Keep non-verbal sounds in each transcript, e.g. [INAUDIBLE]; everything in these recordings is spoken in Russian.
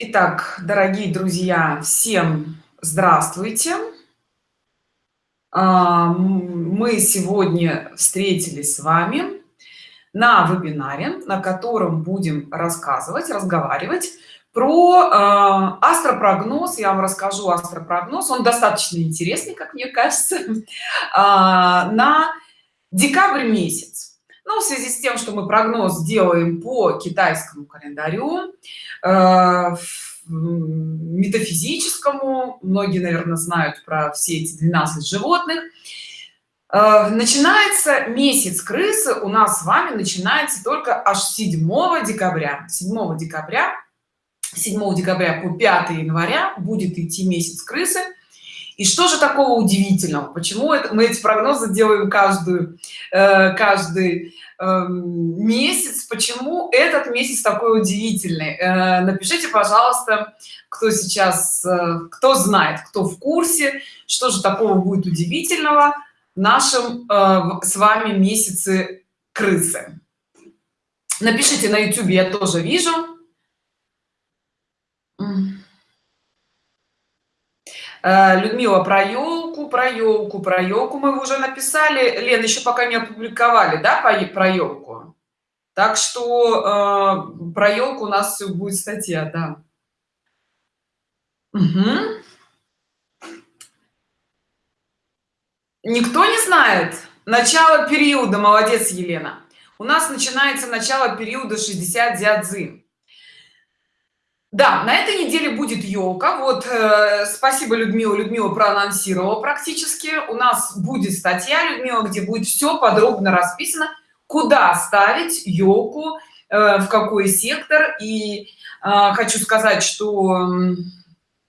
Итак, дорогие друзья, всем здравствуйте. А, мы сегодня встретились с вами на вебинаре, на котором будем рассказывать, разговаривать про э, астропрогноз. Я вам расскажу астропрогноз. Он достаточно интересный, как мне кажется, э, [LAUGHS] на декабрь месяц. Ну, в связи с тем, что мы прогноз делаем по китайскому календарю, Э, метафизическому многие наверное знают про все эти 12 животных э, начинается месяц крысы у нас с вами начинается только аж 7 декабря 7 декабря 7 декабря по 5 января будет идти месяц крысы. И что же такого удивительного? Почему это мы эти прогнозы делаем каждую э, каждый эм, месяц? Почему этот месяц такой удивительный? Э, напишите пожалуйста кто сейчас э, кто знает кто в курсе что же такого будет удивительного в нашем с вами месяце крысы. Напишите на youtube я тоже вижу Э, людмила про елку про елку про елку мы уже написали. Лен еще пока не опубликовали да про елку? Так что э, про елку у нас все будет статья да. Угу. никто не знает? Начало периода молодец елена. У нас начинается начало периода 60 дядзы да на этой неделе будет елка вот э, спасибо людмила людмила проанонсировала практически. У нас будет статья людмила где будет все подробно расписано куда ставить елку э, в какой сектор. И э, хочу сказать что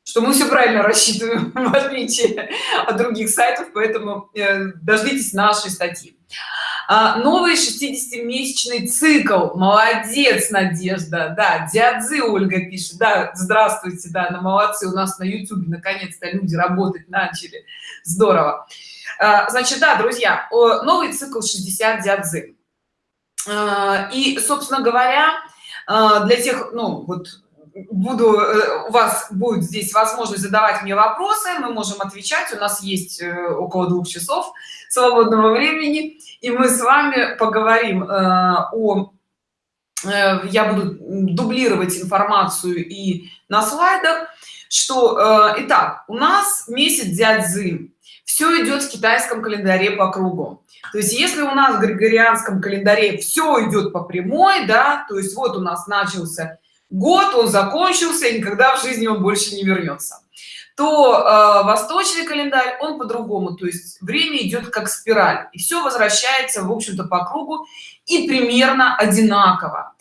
что мы все правильно рассчитываем [LAUGHS] в отличие от других сайтов поэтому э, дождитесь нашей статьи новый 60-месячный цикл. Молодец надежда. Да дядзы ольга пишет. Да здравствуйте да на молодцы. У нас на youtube наконец-то люди работать начали. Здорово. А, значит да друзья новый цикл 60 дядзы а, и собственно говоря для тех ну вот буду э, у вас будет здесь возможность задавать мне вопросы мы можем отвечать у нас есть э, около двух часов свободного времени и мы с вами поговорим э, о я буду дублировать информацию и на слайдах что итак у нас месяц дядзы все идет в китайском календаре по кругу. То есть если у нас в григорианском календаре все идет по прямой да то есть вот у нас начался год он закончился и никогда в жизни он больше не вернется. То э, восточный календарь он по-другому то есть время идет как спираль и все возвращается в общем-то по кругу и примерно одинаково.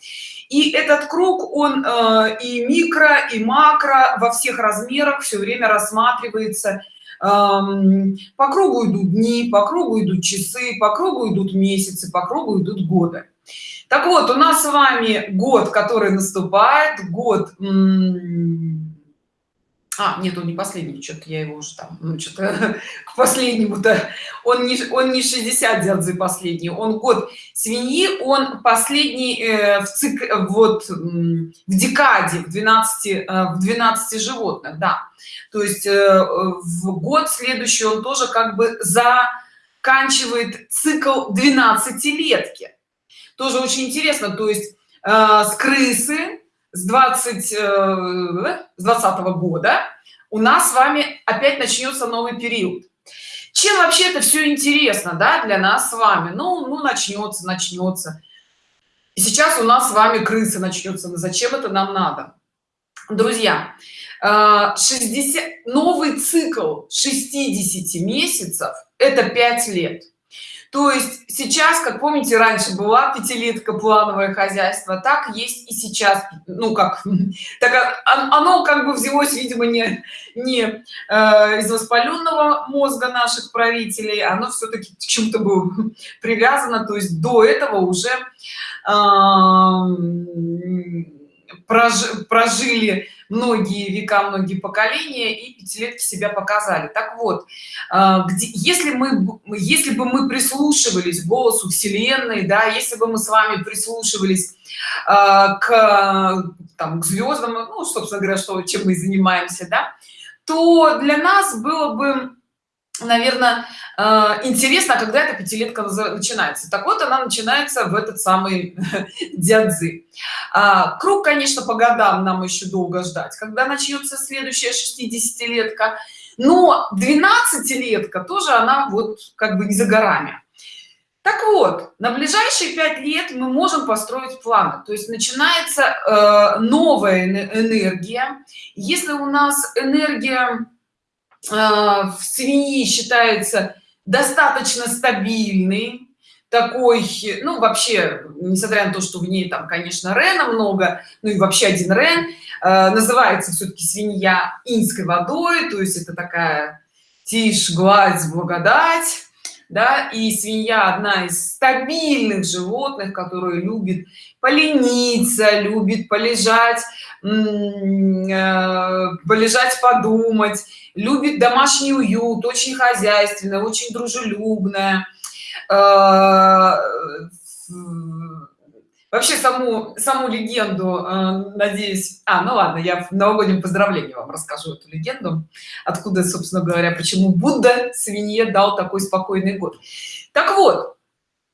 И этот круг он э, и микро и макро во всех размерах все время рассматривается. Эм, по кругу идут дни по кругу идут часы по кругу идут месяцы по кругу идут годы так вот у нас с вами год который наступает год а нет он не последний что-то я его уже там ну что-то [LAUGHS] к последнему то он не он не 60 дядзы последний он год свиньи он последний э, в цик вот в декаде в 12 э, в 12 животных да. То есть э, в год следующий он тоже как бы заканчивает цикл 12 летки тоже очень интересно. То есть э, с крысы с 20 э, с 20 -го года у нас с вами опять начнется новый период. Чем вообще это все интересно да для нас с вами? Ну ну начнется начнется. И сейчас у нас с вами крысы начнется. Но зачем это нам надо? Друзья 60 э, новый цикл 60 месяцов это 5 лет то есть сейчас как помните раньше была пятилетка плановое хозяйство так есть и сейчас. Ну как [LAUGHS] так оно как бы взялось видимо не не э, из воспаленного мозга наших правителей оно все-таки к чему-то было [LAUGHS] привязано. То есть до этого уже э, прожи, прожили многие века многие поколения и пятилетки себя показали. Так вот а, где, если мы если бы мы прислушивались голосу вселенной да если бы мы с вами прислушивались а, к там к звездам ну собственно говоря что чем мы занимаемся да то для нас было бы наверное э, интересно а когда эта пятилетка начинается? Так вот она начинается в этот самый [LAUGHS] дядзы а, круг конечно по годам нам еще долго ждать когда начнется следующая 60-летка но 12-летка тоже она вот как бы не за горами. Так вот на ближайшие пять лет мы можем построить планы. То есть начинается э, новая энергия. Если у нас энергия в свиньи считается достаточно стабильный такой ну вообще несмотря на то что в ней там конечно рена много ну и вообще один рен э, называется все-таки свинья инской водой то есть это такая тишь гладь благодать да и свинья одна из стабильных животных которые любит полениться любит полежать э, полежать подумать любит домашний уют очень хозяйственная очень дружелюбная э, вообще саму саму легенду э, надеюсь а ну ладно я в новогоднем поздравлении вам расскажу эту легенду. Откуда собственно говоря почему будда свинье дал такой спокойный год. Так вот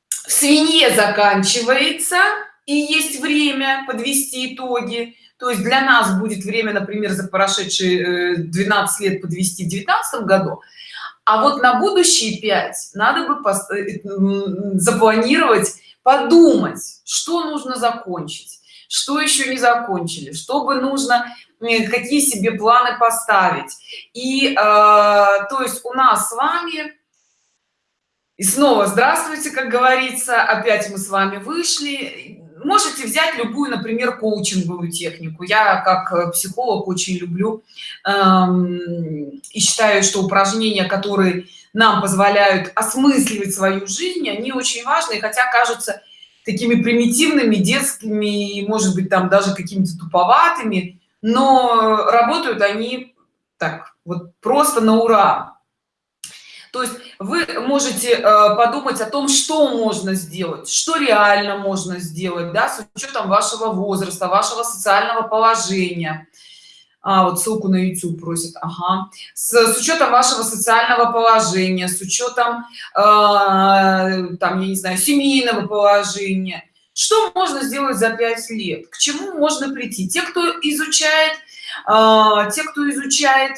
в свинье заканчивается и есть время подвести итоги. То есть для нас будет время например за прошедшие 12 э, лет подвести в 19 году. А вот на будущие 5 надо бы э, запланировать подумать что нужно закончить что еще не закончили чтобы нужно какие себе планы поставить. И э, то есть у нас с вами и снова здравствуйте как говорится опять мы с вами вышли. Можете взять любую например коучинговую технику. Я как психолог очень люблю эм, и считаю что упражнения которые нам позволяют осмысливать свою жизнь они очень важны хотя кажутся такими примитивными детскими может быть там даже какими-то туповатыми но работают они так вот просто на ура. То есть вы можете э, подумать о том что можно сделать что реально можно сделать да, с учетом вашего возраста вашего социального положения а, вот ссылку на youtube просит ага. с, с учетом вашего социального положения с учетом э, там я не знаю семейного положения что можно сделать за пять лет к чему можно прийти те кто изучает э, те кто изучает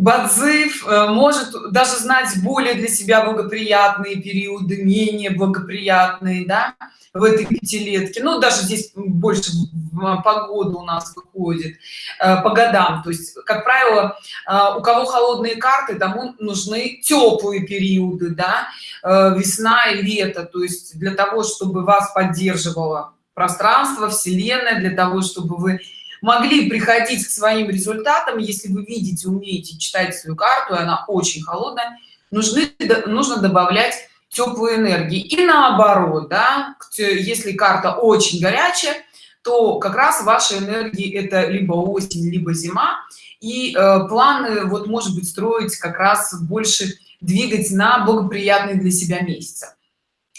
Бадзыв э, может даже знать более для себя благоприятные периоды, менее благоприятные, да, в этой пятилетке. Ну, даже здесь больше погода у нас выходит э, по годам. То есть, как правило, э, у кого холодные карты, тому нужны теплые периоды, да, весна и лето. То есть, для того, чтобы вас поддерживало пространство, вселенная, для того, чтобы вы могли приходить к своим результатам если вы видите умеете читать свою карту и она очень холодная нужны нужно добавлять теплую энергии и наоборот да если карта очень горячая то как раз ваши энергии это либо осень либо зима. И э, планы вот может быть строить как раз больше двигать на благоприятные для себя месяца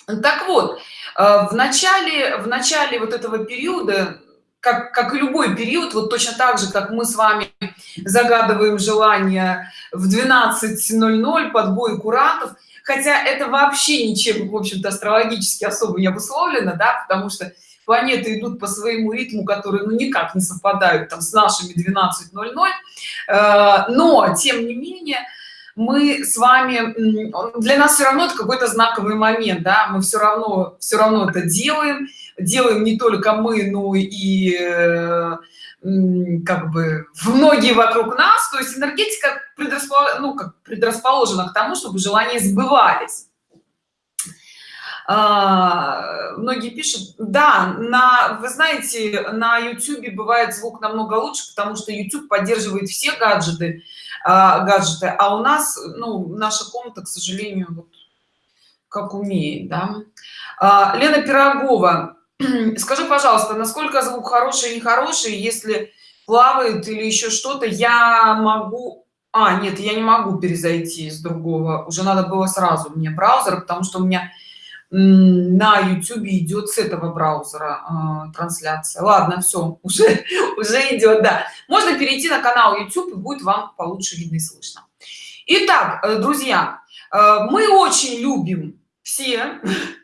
так вот э, в начале в начале вот этого периода как, как и любой период, вот точно так же, как мы с вами загадываем желание в 12.00 под бой курантов, хотя это вообще ничем, в общем-то, астрологически особо не обусловлено, да, потому что планеты идут по своему ритму, который ну, никак не совпадают там с нашими 12.00, э, но, тем не менее, мы с вами для нас все равно это какой-то знаковый момент да мы все равно все равно это делаем делаем не только мы но и э, как бы многие вокруг нас то есть энергетика предрасположена, ну, как предрасположена к тому чтобы желания сбывались а, многие пишут да на вы знаете на youtube бывает звук намного лучше потому что youtube поддерживает все гаджеты а, гаджеты а у нас ну наша комната к сожалению вот как умеет да? а, лена пирогова [CLEARS THROAT] скажи пожалуйста насколько звук хороший нехороший если плавает или еще что-то я могу а нет я не могу перезайти из другого уже надо было сразу мне браузер потому что у меня на youtube идет с этого браузера э, трансляция. Ладно все [LAUGHS] уже уже идет да. Можно перейти на канал youtube и будет вам получше видно и слышно. Итак, э, друзья э, мы очень любим все [LAUGHS]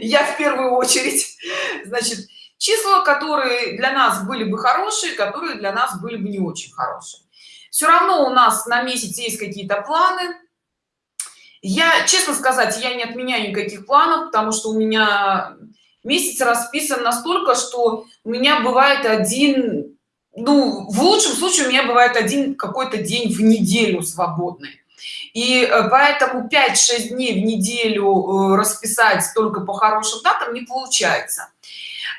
я в первую очередь. Значит числа которые для нас были бы хорошие которые для нас были бы не очень хорошие. Все равно у нас на месяц есть какие-то планы. Я честно сказать я не отменяю никаких планов потому что у меня месяц расписан настолько что у меня бывает один ну в лучшем случае у меня бывает один какой-то день в неделю свободный и э, поэтому 5-6 дней в неделю э, расписать только по хорошим датам не получается.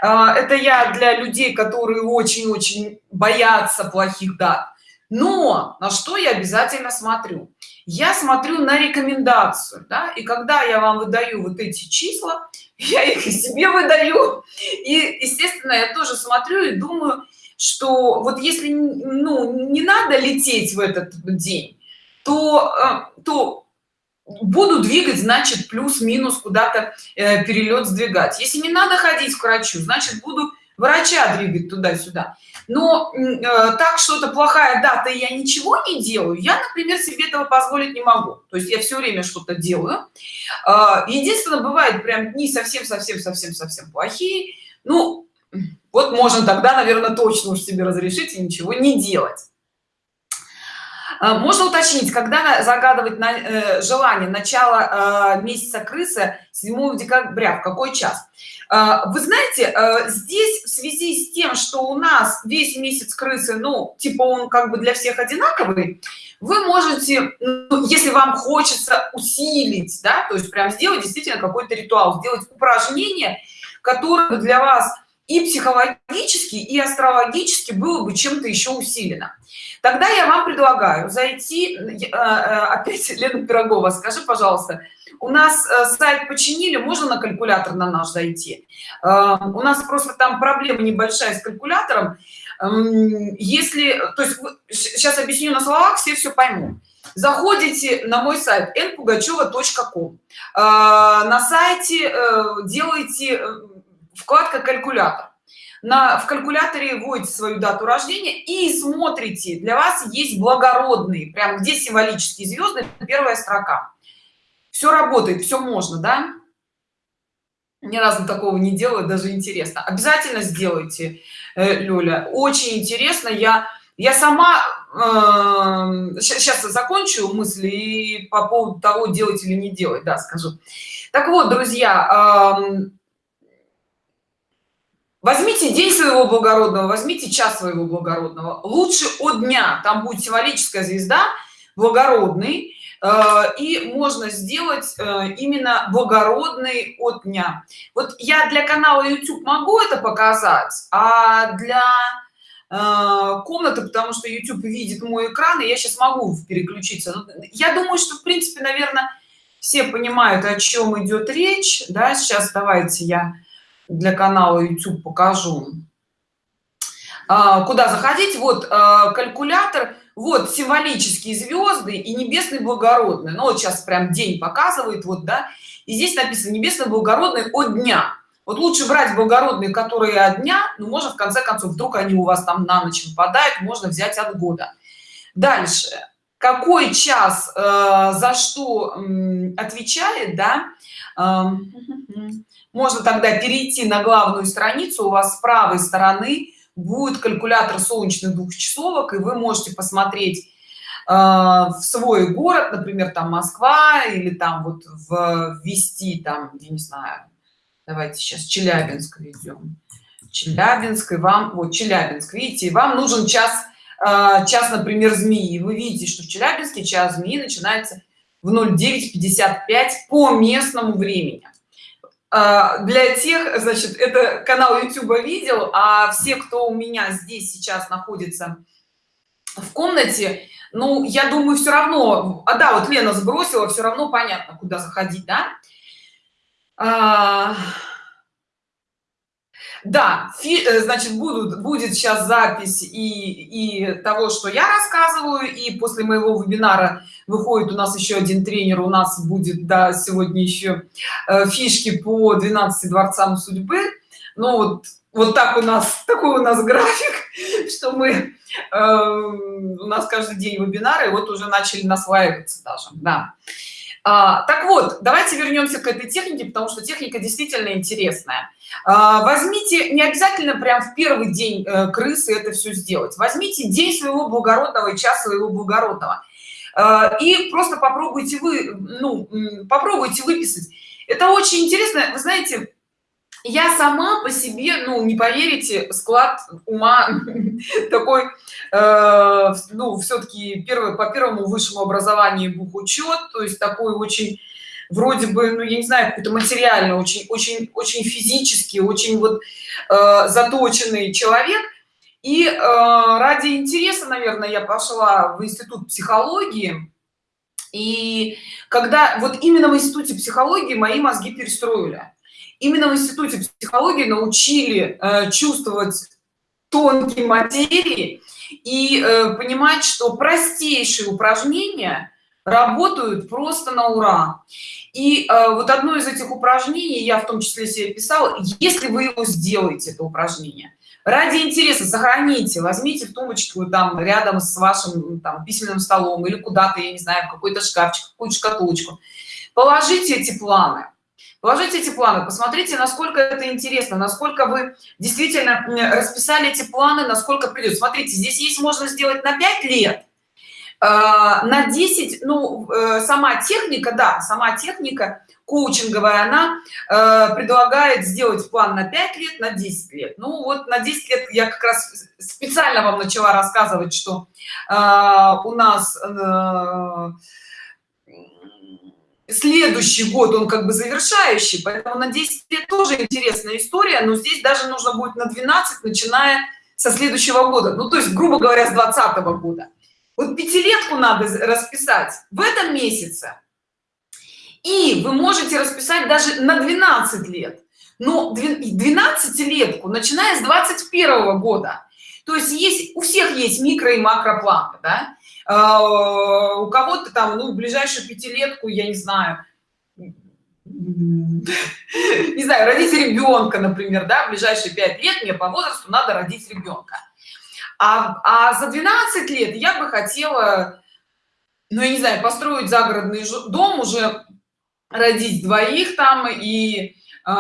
А, это я для людей которые очень-очень боятся плохих дат. Но на что я обязательно смотрю? Я смотрю на рекомендацию да? и когда я вам выдаю вот эти числа [LAUGHS] я их себе выдаю. И естественно я тоже смотрю и думаю что вот если ну не надо лететь в этот день то э, то буду двигать значит плюс-минус куда-то э, перелет сдвигать. Если не надо ходить к врачу значит буду врача двигать туда-сюда. Но э, так что-то плохая дата я ничего не делаю я например себе этого позволить не могу. То есть я все время что-то делаю. Э, единственное бывает прям дни совсем совсем совсем совсем плохие. Ну вот можно тогда наверное точно уж себе разрешить и ничего не делать можно уточнить когда загадывать на э, желание начала э, месяца крысы 7 декабря? В какой час? А, вы знаете э, здесь в связи с тем что у нас весь месяц крысы ну типа он как бы для всех одинаковый вы можете ну, если вам хочется усилить да то есть прям сделать действительно какой-то ритуал сделать упражнение которое для вас и психологически и астрологически было бы чем-то еще усилено. Тогда я вам предлагаю зайти э, э, опять [LAUGHS] лена пирогова скажи пожалуйста у нас э, сайт починили можно на калькулятор на наш зайти? У нас просто там проблема небольшая с калькулятором. Эм, если то есть сейчас объясню на словах все все поймут. Заходите на мой сайт npugacheva.com на сайте делайте вкладка калькулятор на в калькуляторе вводите свою дату рождения и смотрите для вас есть благородные прям где символические звезды первая строка. Все работает все можно да? Ни разу такого не делаю даже интересно. Обязательно сделайте э, Лёля. Очень интересно. Я я сама э, сейчас закончу мысли и по поводу того делать или не делать да скажу. Так вот друзья э, возьмите день своего благородного возьмите час своего благородного. Лучше от дня. Там будет символическая звезда благородный э, и можно сделать э, именно благородный от дня. Вот я для канала youtube могу это показать а для э, комнаты потому что youtube видит мой экран и я сейчас могу переключиться. Ну, я думаю что в принципе наверное все понимают о чем идет речь да. Сейчас давайте я для канала youtube покажу. А, куда заходить? Вот а, калькулятор. Вот символические звезды и небесный благородный. Ну вот сейчас прям день показывает вот да. И здесь написано небесный благородный от дня вот лучше брать благородные которые от дня ну можно в конце концов вдруг они у вас там на ночь выпадают можно взять от года. Дальше. Какой час э, за что э, отвечает да? Э, можно тогда перейти на главную страницу у вас с правой стороны будет калькулятор солнечных двухчасовок и вы можете посмотреть э, в свой город например там москва или там вот ввести там я не знаю давайте сейчас челябинск ведем челябинск и вам вот челябинск видите вам нужен час э, час например змеи. Вы видите что в челябинске час змеи начинается в 09:55 по местному времени для тех значит это канал youtube видел а все кто у меня здесь сейчас находится в комнате ну я думаю все равно а да вот лена сбросила все равно понятно куда заходить да? А, да фи, э, значит будут будет сейчас запись и и того что я рассказываю и после моего вебинара выходит у нас еще один тренер у нас будет да сегодня еще э, фишки по 12 дворцам судьбы ну вот вот так у нас [LAUGHS] такой у нас график [LAUGHS] что мы э, у нас каждый день вебинары вот уже начали насваиваться даже да а, так вот давайте вернемся к этой технике потому что техника действительно интересная. А, возьмите не обязательно прям в первый день э, крысы это все сделать. Возьмите день своего благородного и час своего благородного. А, и просто попробуйте вы ну попробуйте выписать. Это очень интересно. Вы знаете я сама по себе ну не поверите склад ума [LAUGHS] такой э, ну все-таки первый по первому высшему образованию бухучет то есть такой очень вроде бы ну я не знаю какой-то материально очень очень очень физически очень вот э, заточенный человек. И э, ради интереса наверное я пошла в институт психологии. И когда вот именно в институте психологии мои мозги перестроили именно в институте психологии научили э, чувствовать тонкие материи и э, понимать что простейшие упражнения работают просто на ура. И э, вот одно из этих упражнений я в том числе себе писала если вы его сделаете это упражнение ради интереса сохраните возьмите в тумбочку там рядом с вашим там письменным столом или куда-то я не знаю какой-то шкафчик какую-то шкатулочку. Положите эти планы положите эти планы посмотрите насколько это интересно насколько вы действительно расписали эти планы насколько придет смотрите здесь есть можно сделать на 5 лет а, на 10 ну э, сама техника да сама техника коучинговая она э, предлагает сделать план на 5 лет на 10 лет. Ну вот на 10 лет я как раз специально вам начала рассказывать что э, у нас следующий год он как бы завершающий поэтому на 10 лет тоже интересная история но здесь даже нужно будет на 12 начиная со следующего года ну то есть грубо говоря с 20 -го года. Вот пятилетку надо расписать в этом месяце и вы можете расписать даже на 12 лет. Но 12 летку начиная с 21 -го года то есть есть у всех есть микро и макро планы да? А, у кого-то там ну ближайшую пятилетку я не знаю [LAUGHS] не знаю родить ребенка например да в ближайшие пять лет мне по возрасту надо родить ребенка а, а за 12 лет я бы хотела ну я не знаю построить загородный дом уже родить двоих там и э,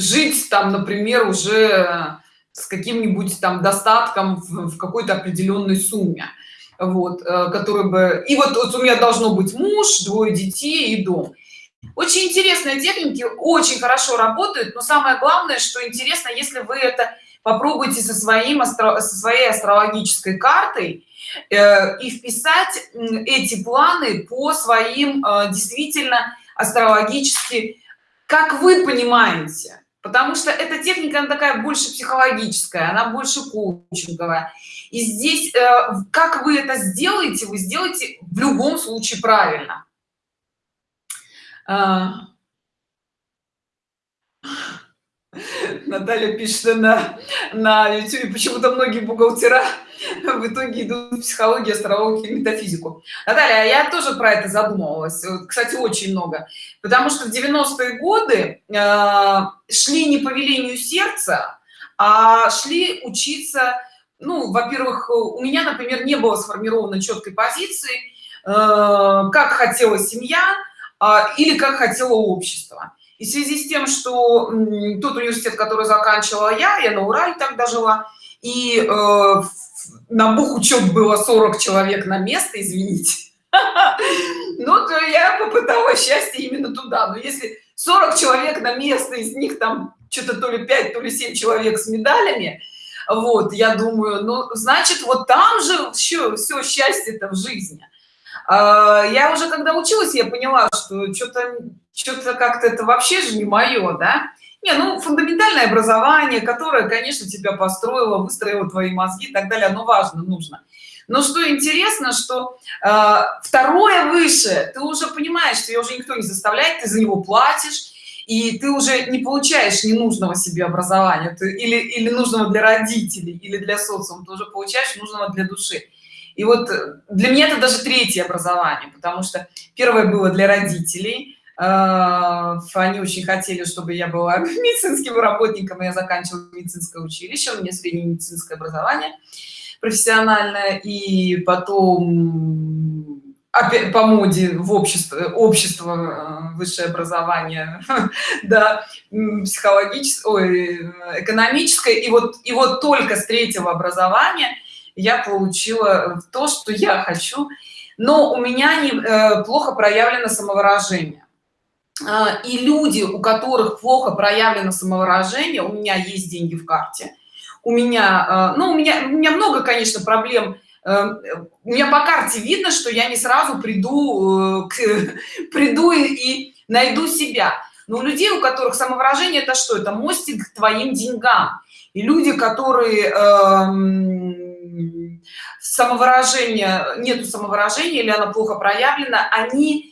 жить там например уже с каким-нибудь там достатком в, в какой-то определенной сумме вот э, который бы и вот, вот у меня должно быть муж двое детей и дом. Очень интересные техники очень хорошо работают но самое главное что интересно если вы это попробуйте со своим со своей астрологической картой э, и вписать эти планы по своим э, действительно астрологически как вы понимаете потому что эта техника она такая больше психологическая она больше коучинговая. И здесь э, как вы это сделаете вы сделаете в любом случае правильно. А... Наталья пишет на на YouTube почему-то многие бухгалтера в итоге идут в психологию, астрологию, метафизику. Наталья, я тоже про это задумывалась, кстати, очень много, потому что в 90-е годы э, шли не по велению сердца, а шли учиться, ну, во-первых, у меня, например, не было сформировано четкой позиции, э, как хотела семья э, или как хотело общество. И в связи с тем, что тот университет, который заканчивала я, я на Урале тогда жила, и э, на бухучет было 40 человек на место извините [LAUGHS] ну то я попыталась счастье именно туда но если 40 человек на место из них там что-то то ли 5 то ли 7 человек с медалями вот я думаю ну значит вот там же все счастье это в жизни. А, я уже когда училась я поняла что что-то что-то как-то это вообще же не мое да? Не ну фундаментальное образование которое конечно тебя построило выстроило твои мозги и так далее оно важно нужно но что интересно что э, второе выше. Ты уже понимаешь что ее уже никто не заставляет ты за него платишь и ты уже не получаешь ненужного себе образования. Ты, или или нужного для родителей или для социума. Ты уже получаешь нужного для души. И вот э, для меня это даже третье образование потому что первое было для родителей. Э, они очень хотели чтобы я была [LAUGHS] медицинским работником я заканчивала медицинское училище у меня среднее медицинское образование профессиональное и потом по моде в общество общество э, высшее образование [LAUGHS] да психологическое экономическое. И вот и вот только с третьего образования я получила то что я хочу. Но у меня не э, плохо проявлено самовыражение. А, и люди у которых плохо проявлено самовыражение у меня есть деньги в карте у меня э, ну у меня у меня много конечно проблем. Эм, у меня по карте видно что я не сразу приду э, к, [LAUGHS] приду и найду себя. Но у людей у которых самовыражение это что? Это мостик к твоим деньгам. И люди которые эм, самовыражение нету самовыражения или она плохо проявлена они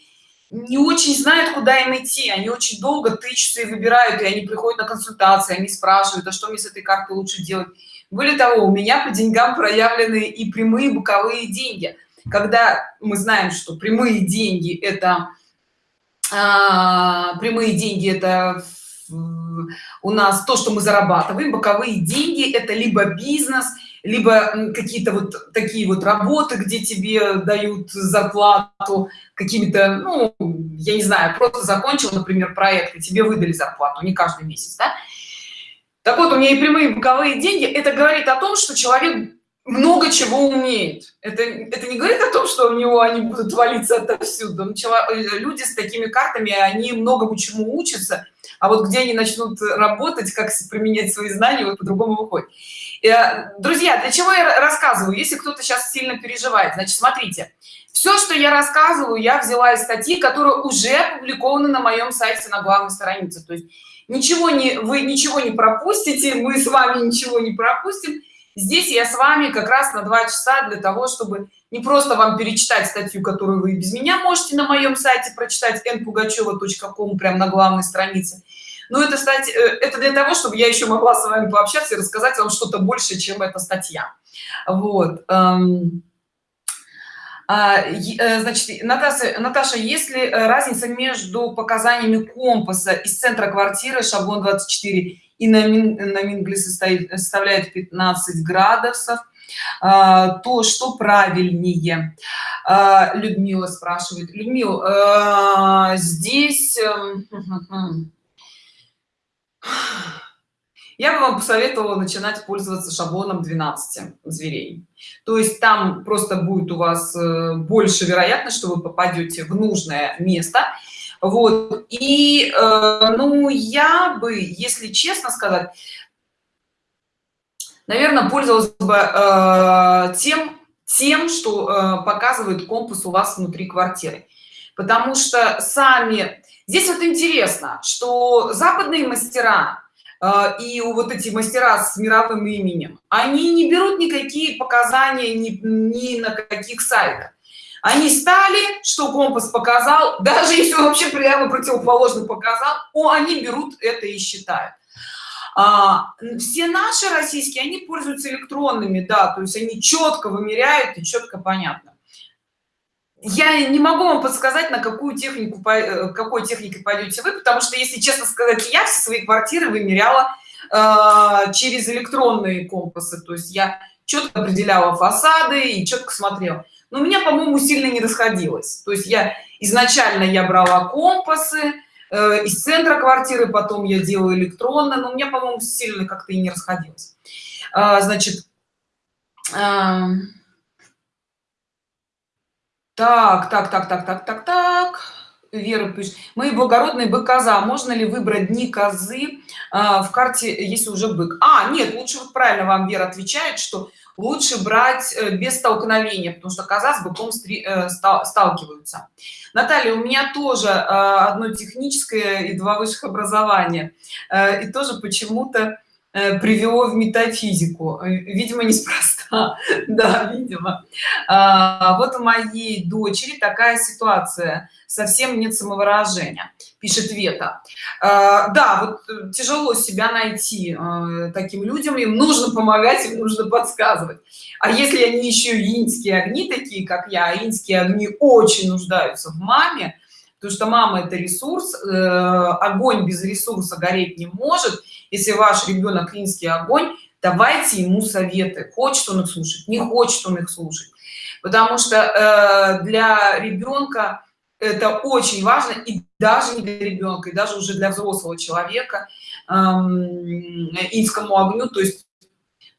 не очень знают куда им идти. Они очень долго тычутся и выбирают и они приходят на консультации они спрашивают а что мне с этой картой лучше делать? Более того у меня по деньгам проявлены и прямые боковые деньги. Когда мы знаем что прямые деньги это а, прямые деньги это у нас то что мы зарабатываем боковые деньги это либо бизнес либо какие-то вот такие вот работы где тебе дают зарплату какими-то ну я не знаю просто закончил например проект и тебе выдали зарплату не каждый месяц да? так вот у меня и прямые боковые деньги. Это говорит о том что человек много чего умеет. Это это не говорит о том что у него они будут валиться отовсюду. Э, люди с такими картами они многому чему учатся а вот где они начнут работать как применять свои знания вот по-другому выходит. Э, друзья для чего я рассказываю? Если кто-то сейчас сильно переживает значит смотрите. Все что я рассказываю я взяла из статьи которые уже опубликованы на моем сайте на главной странице. То есть ничего не вы ничего не пропустите мы с вами ничего не пропустим. Здесь я с вами как раз на два часа для того чтобы не просто вам перечитать статью которую вы без меня можете на моем сайте прочитать npugacheva.com прямо на главной странице. Но это кстати э, это для того чтобы я еще могла с вами пообщаться и рассказать вам что-то больше чем эта статья. Вот эм, а, э, значит наташа наташа если э, разница между показаниями компаса из центра квартиры шаблон 24 и на, на мингле состоит составляет 15 градусов то что правильнее. А, людмила спрашивает. Людмил здесь эм, [LAUGHS] я бы вам посоветовала начинать пользоваться шаблоном 12 зверей. То есть там просто будет у вас э, больше вероятность что вы попадете в нужное место. Вот. И э, ну я бы если честно сказать наверное пользовалась бы э, тем тем что э, показывает компас у вас внутри квартиры. Потому что сами здесь вот интересно что западные мастера а, и вот эти мастера с мировым именем они не берут никакие показания ни, ни на каких сайтах. Они стали что компас показал даже если вообще прямо противоположно показал о они берут это и считают а, все наши российские они пользуются электронными да то есть они четко вымеряют и четко понятно. Я не могу вам подсказать на какую технику э, какой техникой пойдете вы потому что если честно сказать я все свои квартиры вымеряла э, через электронные компасы. То есть я четко определяла фасады и четко смотрела. Но у меня по моему сильно не расходилось. То есть я изначально я брала компасы из центра квартиры потом я делаю электронно но у меня по моему сильно как-то и не расходилось. Э, значит э, так так так так так так так. Вера пишет мои благородные бы коза можно ли выбрать дни козы а, в карте если уже бык? А нет лучше вот правильно вам вера отвечает что лучше брать э, без столкновения потому что коза с быком э, сталкиваются. Наталья у меня тоже э, одно техническое и два высших образования. И тоже почему-то э, привело в метафизику. Э, видимо неспроста. [LAUGHS] Да видимо. А, вот у моей дочери такая ситуация. Совсем нет самовыражения пишет вета. А, да вот тяжело себя найти а, таким людям. Им нужно помогать им нужно подсказывать. А если они еще инские огни такие как я инские огни очень нуждаются в маме потому что мама это ресурс э, огонь без ресурса гореть не может если ваш ребенок клинский огонь давайте ему советы. Хочет он их слушать не хочет он их слушать. Потому что э, для ребенка это очень важно и даже не для ребенка и даже уже для взрослого человека эм, инскому огню. То есть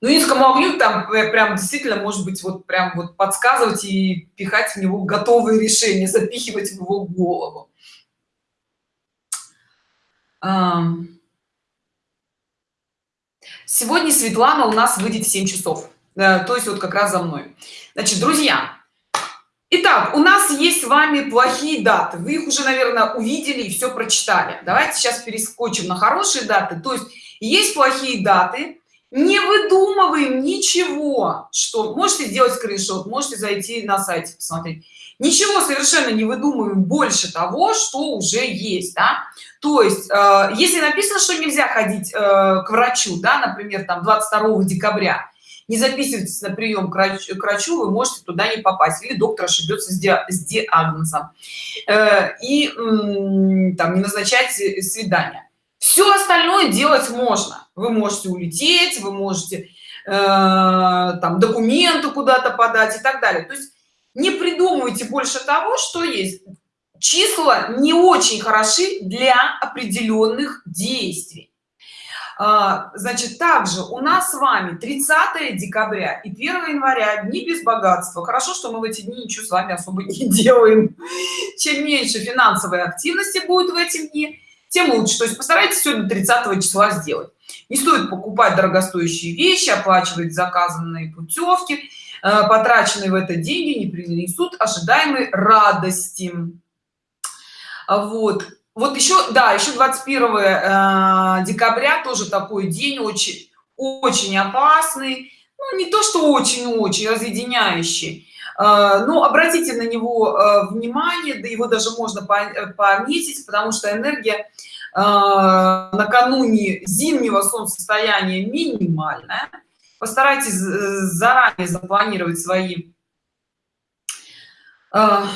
ну инскому огню там прям действительно может быть вот прям вот подсказывать и пихать в него готовые решения запихивать в его голову сегодня светлана у нас выйдет в 7 часов то есть вот как раз за мной значит друзья Итак, у нас есть с вами плохие даты. Вы их уже, наверное, увидели и все прочитали. Давайте сейчас перескочим на хорошие даты. То есть есть плохие даты, не выдумываем ничего что можете сделать скриншот можете зайти на сайте посмотреть ничего совершенно не выдумываем больше того что уже есть да? то есть э, если написано что нельзя ходить э, к врачу да например там 22 декабря не записывайтесь на прием к врачу, к врачу вы можете туда не попасть. Или доктор ошибется с, ди, с диагнозом. Э, и там не назначать свидание. Все остальное делать можно. Вы можете улететь вы можете э, там документы куда-то подать и так далее. То есть не придумывайте больше того что есть. Числа не очень хороши для определенных действий. А, значит также у нас с вами 30 декабря и 1 января дни без богатства. Хорошо что мы в эти дни ничего с вами особо не [LAUGHS] делаем. Чем меньше финансовой активности будет в эти дни тем лучше. То есть постарайтесь сегодня 30 числа сделать. Не стоит покупать дорогостоящие вещи оплачивать заказанные путевки потраченные в это деньги не принесут ожидаемой радости. Вот. Вот еще да еще 21 э, декабря тоже такой день очень очень опасный. Ну, не то что очень-очень разъединяющий. Э, но обратите на него внимание да его даже можно пометить потому что энергия накануне зимнего солнцестояния минимальная постарайтесь заранее запланировать свои а,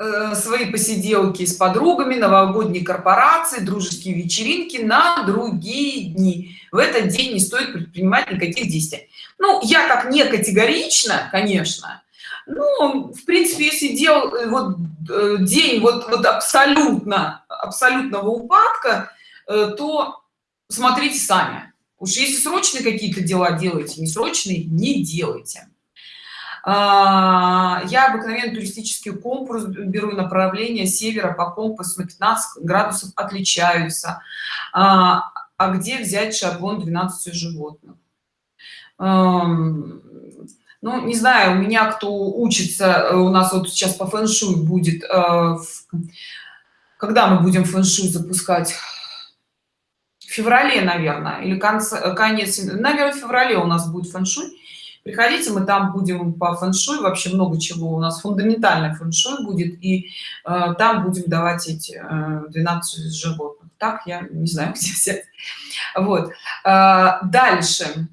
э, свои посиделки с подругами новогодние корпорации дружеские вечеринки на другие дни. В этот день не стоит предпринимать никаких действий. Ну я так не категорично конечно ну в принципе если дел э, вот э, день вот вот абсолютно абсолютного упадка э, то смотрите сами уж если срочные какие-то дела делаете не срочные не делайте. А, я обыкновенно туристический компас беру направление севера по компасу на 15 градусов отличаются. А, а где взять шаблон 12 животных? Ну не знаю у меня кто учится э, у нас вот сейчас по фэн-шуй будет э, когда мы будем фэн-шуй запускать феврале наверное или конце э, конец наверное в феврале у нас будет фэн-шуй. Приходите мы там будем по фэн-шуй вообще много чего у нас фундаментальный фэн-шуй будет и э, там будем давать эти э, 12 животных. Так я не знаю [LAUGHS] где взять. Вот. Э, дальше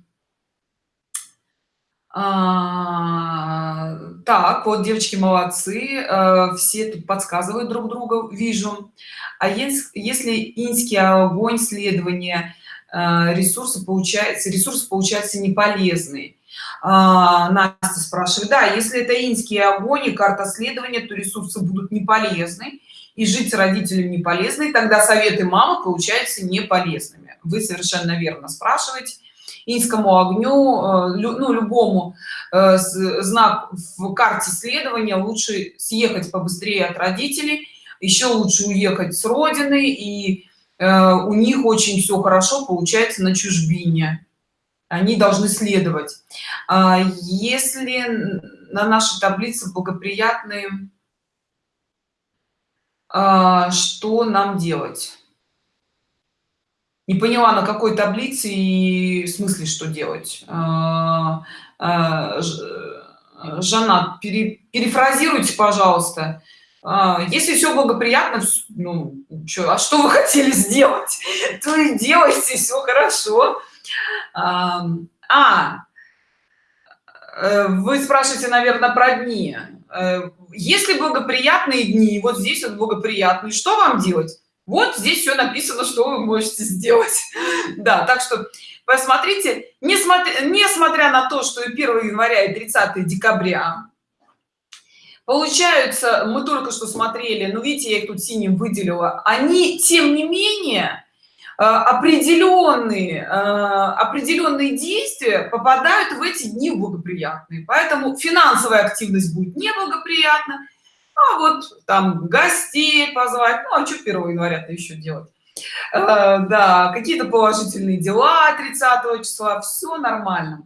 а, так вот девочки молодцы э, все тут подсказывают друг другу вижу. А если, если инский огонь следования э, ресурсы получается ресурс получается не полезный. А, настя спрашивает да если это инский огонь и карта следования то ресурсы будут не полезны и жить с родителями не полезны тогда советы мамы получаются не полезными. Вы совершенно верно спрашиваете инскому огню э, ну любому э, знак в карте следования лучше съехать побыстрее от родителей еще лучше уехать с родины и э, у них очень все хорошо получается на чужбине. Они должны следовать. А если на нашей таблице благоприятные а, что нам делать не поняла на какой таблице и в смысле что делать. А, а, жанат пере, перефразируйте пожалуйста. А, если все благоприятно ну что, а что вы хотели сделать? [LAUGHS] То и делайте все хорошо. А, э, вы спрашиваете наверное про дни. Э, если благоприятные дни? Вот здесь вот благоприятные. Что вам делать вот здесь все написано что вы можете сделать. [LAUGHS] Да так что посмотрите несмотря несмотря на то что и 1 января и 30 декабря получаются мы только что смотрели ну видите я их тут синим выделила они тем не менее э, определенные э, определенные действия попадают в эти дни благоприятные. Поэтому финансовая активность будет неблагоприятна а вот там гостей позвать ну а что 1 января то еще делать? Э, да какие-то положительные дела 30 числа все нормально.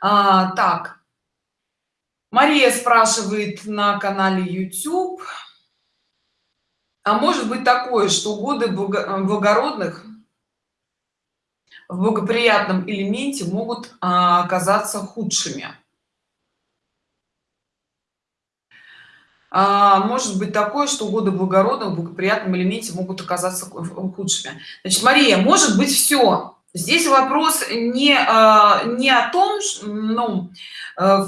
А, так. Мария спрашивает на канале youtube. А может быть такое что годы благородных в благоприятном элементе могут а, оказаться худшими а, может быть такое что годы благородных в благоприятном элементе могут оказаться худшими. Значит мария может быть все здесь вопрос не а, не о том ну, э,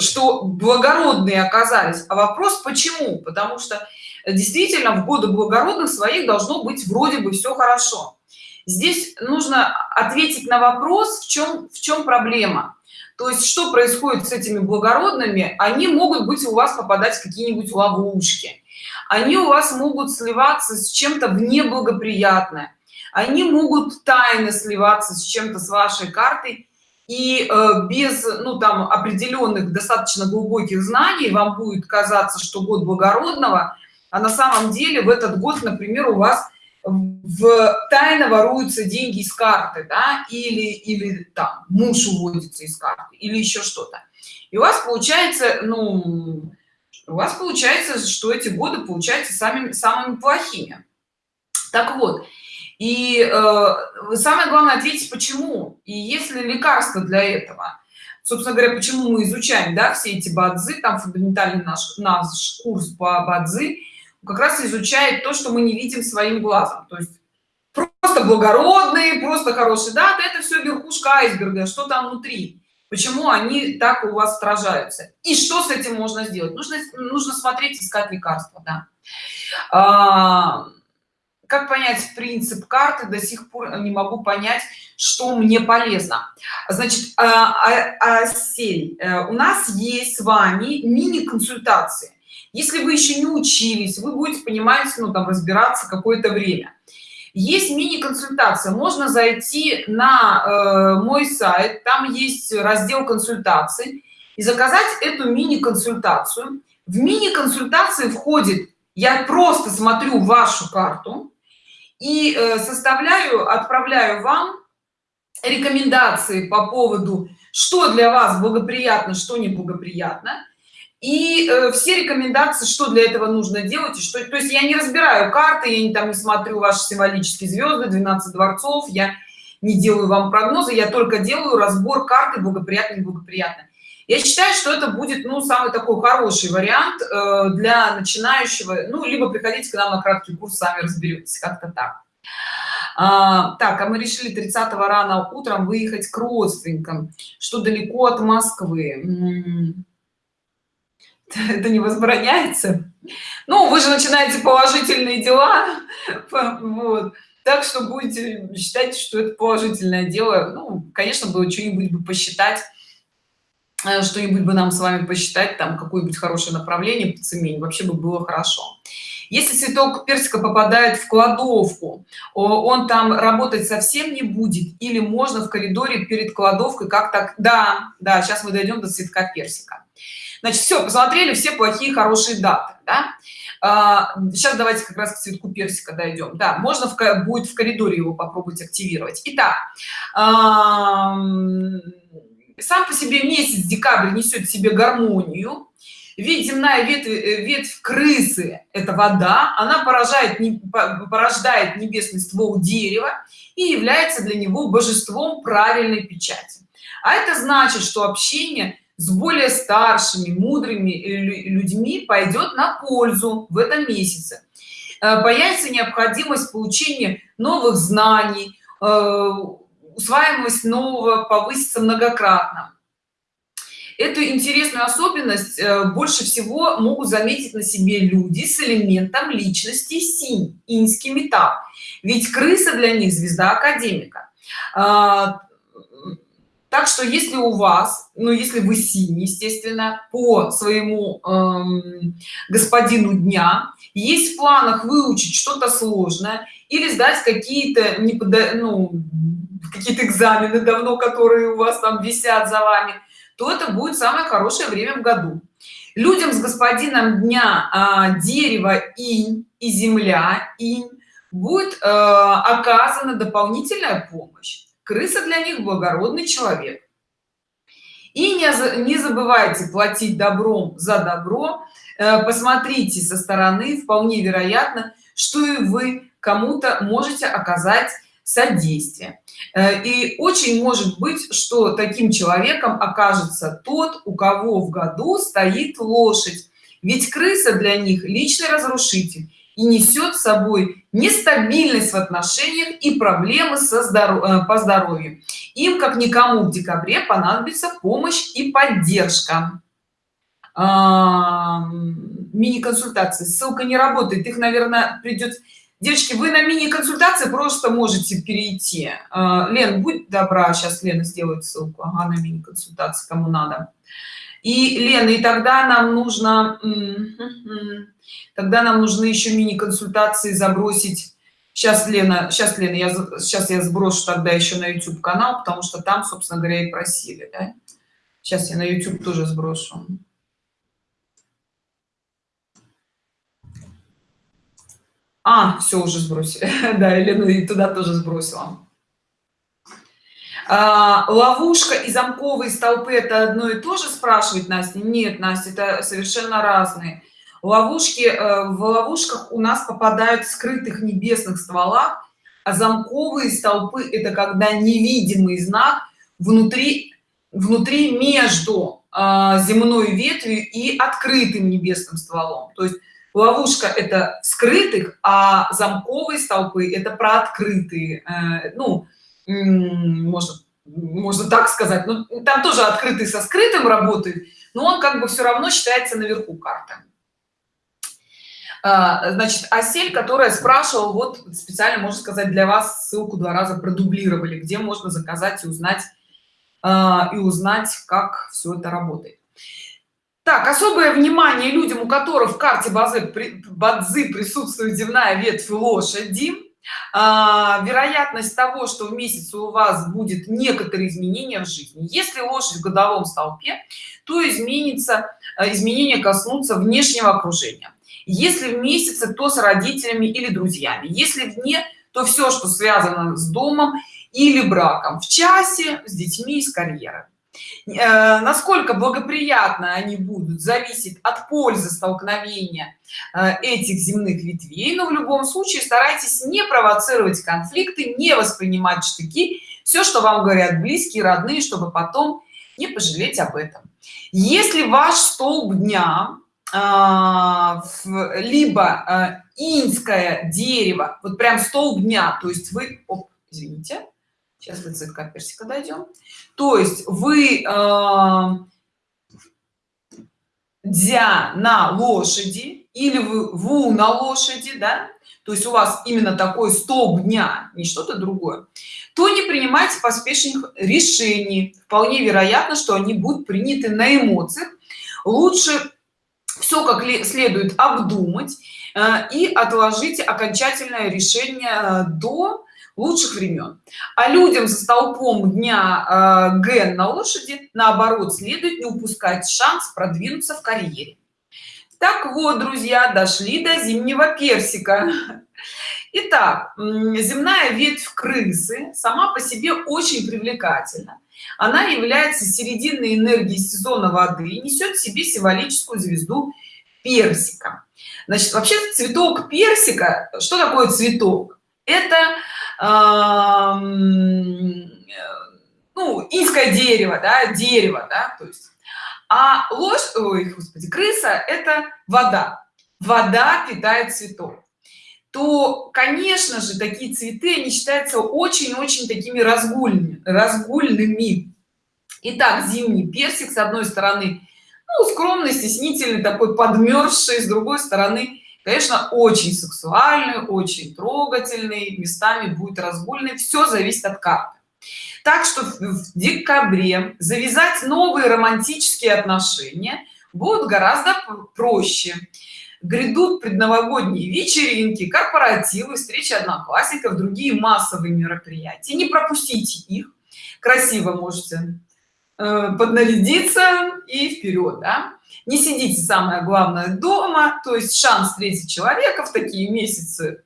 что благородные оказались а вопрос почему? Потому что действительно в годы благородных своих должно быть вроде бы все хорошо. Здесь нужно ответить на вопрос в чем в чем проблема то есть что происходит с этими благородными? Они могут быть у вас попадать в какие-нибудь ловушки. Они у вас могут сливаться с чем-то в неблагоприятное. Они могут тайно сливаться с чем-то с вашей картой. И э, без ну там определенных достаточно глубоких знаний вам будет казаться что год благородного а на самом деле в этот год например у вас в тайно воруются деньги из карты да или или там муж уводится из карты или еще что-то. И у вас получается ну у вас получается что эти годы получаются самыми самыми плохими. Так вот и э, самое главное ответить почему и если лекарство для этого. Собственно говоря почему мы изучаем да все эти бадзы там фундаментальный наш наш курс по бадзы как раз изучает то что мы не видим своим глазом. То есть просто благородные просто хорошие. Да это все верхушка айсберга что там внутри? Почему они так у вас отражаются и что с этим можно сделать? Нужно нужно смотреть искать лекарства да. А, как понять принцип карты? До сих пор не могу понять что мне полезно. Значит а, а, а, сель, э, у нас есть с вами мини консультации если вы еще не учились вы будете понимать ну там разбираться какое-то время. Есть мини-консультация. Можно зайти на э, мой сайт там есть раздел консультации и заказать эту мини-консультацию. В мини-консультации входит я просто смотрю вашу карту и э, составляю отправляю вам рекомендации по поводу что для вас благоприятно что неблагоприятно и э, все рекомендации что для этого нужно делать и что то есть я не разбираю карты я не там не смотрю ваши символические звезды 12 дворцов я не делаю вам прогнозы я только делаю разбор карты благоприятно благоприятно я считаю что это будет ну самый такой хороший вариант э, для начинающего ну либо приходите к нам на краткий курс сами разберетесь как-то так. А, так а мы решили 30 рано утром выехать к родственникам что далеко от москвы это не возбраняется. Ну вы же начинаете положительные дела [LAUGHS] вот. Так что будете считать что это положительное дело. Ну конечно было что-нибудь бы посчитать э, что-нибудь бы нам с вами посчитать там какое-нибудь хорошее направление по цене вообще бы было хорошо. Если цветок персика попадает в кладовку он там работать совсем не будет или можно в коридоре перед кладовкой как так да да сейчас мы дойдем до цветка персика значит все посмотрели все плохие хорошие даты да? а, сейчас давайте как раз к цветку персика дойдем да можно в, будет в коридоре его попробовать активировать. Итак а, сам по себе месяц декабрь несет в себе гармонию. Ведь земная ветвь, ветвь крысы это вода. Она поражает порождает небесный ствол дерева и является для него божеством правильной печати. А это значит что общение с более старшими мудрыми людьми пойдет на пользу в этом месяце. Э, появится необходимость получения новых знаний э, усваиваемость нового повысится многократно. Эту интересную особенность э, больше всего могут заметить на себе люди с элементом личности синь инский металл. Ведь крыса для них звезда академика. А, так что если у вас ну если вы синий естественно по своему эм, господину дня есть в планах выучить что-то сложное или сдать какие-то ну, какие-то экзамены давно которые у вас там висят за вами то это будет самое хорошее время в году. Людям с господином дня а, дерево инь и земля инь будет э, оказана дополнительная помощь крыса для них благородный человек. И не, не забывайте платить добром за добро. Э, посмотрите со стороны вполне вероятно что и вы кому-то можете оказать содействие. Э, и очень может быть что таким человеком окажется тот у кого в году стоит лошадь. Ведь крыса для них личный разрушитель и несет с собой нестабильность в отношениях и проблемы со здоров... Э, по здоровью. Им как никому в декабре понадобится помощь и поддержка. А, мини-консультации. Ссылка не работает. Их наверное придет девочки вы на мини-консультации просто можете перейти. А, лен будь добра сейчас лена сделает ссылку. Ага, на мини-консультации кому надо и лена и тогда нам нужно тогда нам нужны еще мини-консультации забросить. Сейчас лена сейчас лена я сейчас я сброшу тогда еще на youtube канал потому что там собственно говоря и просили да? сейчас я на youtube тоже сброшу. А все уже сбросили. [LAUGHS] Да елена и туда тоже сбросила а, ловушка и замковые столпы это одно и то же спрашивает настя? Нет настя это совершенно разные. Ловушки э, в ловушках у нас попадают в скрытых небесных стволах а замковые столпы это когда невидимый знак внутри внутри между э, земной ветвью и открытым небесным стволом. То есть ловушка это скрытых а замковые столпы это про открытые э, ну можно можно так сказать. Но там тоже открытый со скрытым работает но он как бы все равно считается наверху карты. А, значит осель которая спрашивала вот специально можно сказать для вас ссылку два раза продублировали где можно заказать и узнать а, и узнать как все это работает. Так особое внимание людям у которых в карте базы бадзы присутствует земная ветвь лошади а, вероятность того что в месяц у вас будет некоторые изменения в жизни. Если лошадь в годовом столпе то изменится изменения коснутся внешнего окружения. Если в месяце то с родителями или друзьями. Если вне то все что связано с домом или браком. В часе с детьми и с карьерой. Э, насколько благоприятно они будут зависит от пользы столкновения э, этих земных ветвей но в любом случае старайтесь не провоцировать конфликты не воспринимать штыки. Все что вам говорят близкие родные чтобы потом не пожалеть об этом. Если ваш столб дня а, либо а, инское дерево вот прям столб дня то есть вы оп, извините сейчас до цветка персика дойдем то есть вы дзя на лошади или вы ву на лошади да? То есть у вас именно такой столб дня не что-то другое то не принимайте поспешных решений. Вполне вероятно что они будут приняты на эмоциях. Лучше все как следует обдумать э, и отложить окончательное решение э, до лучших времен. А людям за столпом дня э, ген на лошади наоборот следует не упускать шанс продвинуться в карьере. Так вот друзья дошли до зимнего персика. Итак, земная ветвь крысы сама по себе очень привлекательна. Она является серединной энергией сезона воды и несет в себе символическую звезду персика. Значит вообще цветок персика что такое цветок? Это ну инское дерево да дерево да то есть. А ложь ой господи крыса это вода. Вода питает цветок то конечно же такие цветы они считаются очень-очень такими разгульными разгульными. Итак, зимний персик с одной стороны ну, скромный стеснительный такой подмерзший с другой стороны конечно очень сексуальный очень трогательный местами будет разгульный. Все зависит от карты. Так что в декабре завязать новые романтические отношения будут гораздо проще. Грядут предновогодние вечеринки корпоративы встречи одноклассников другие массовые мероприятия. Не пропустите их. Красиво можете э, поднарядиться и вперед да? Не сидите самое главное дома. То есть шанс встретить человека в такие месяцы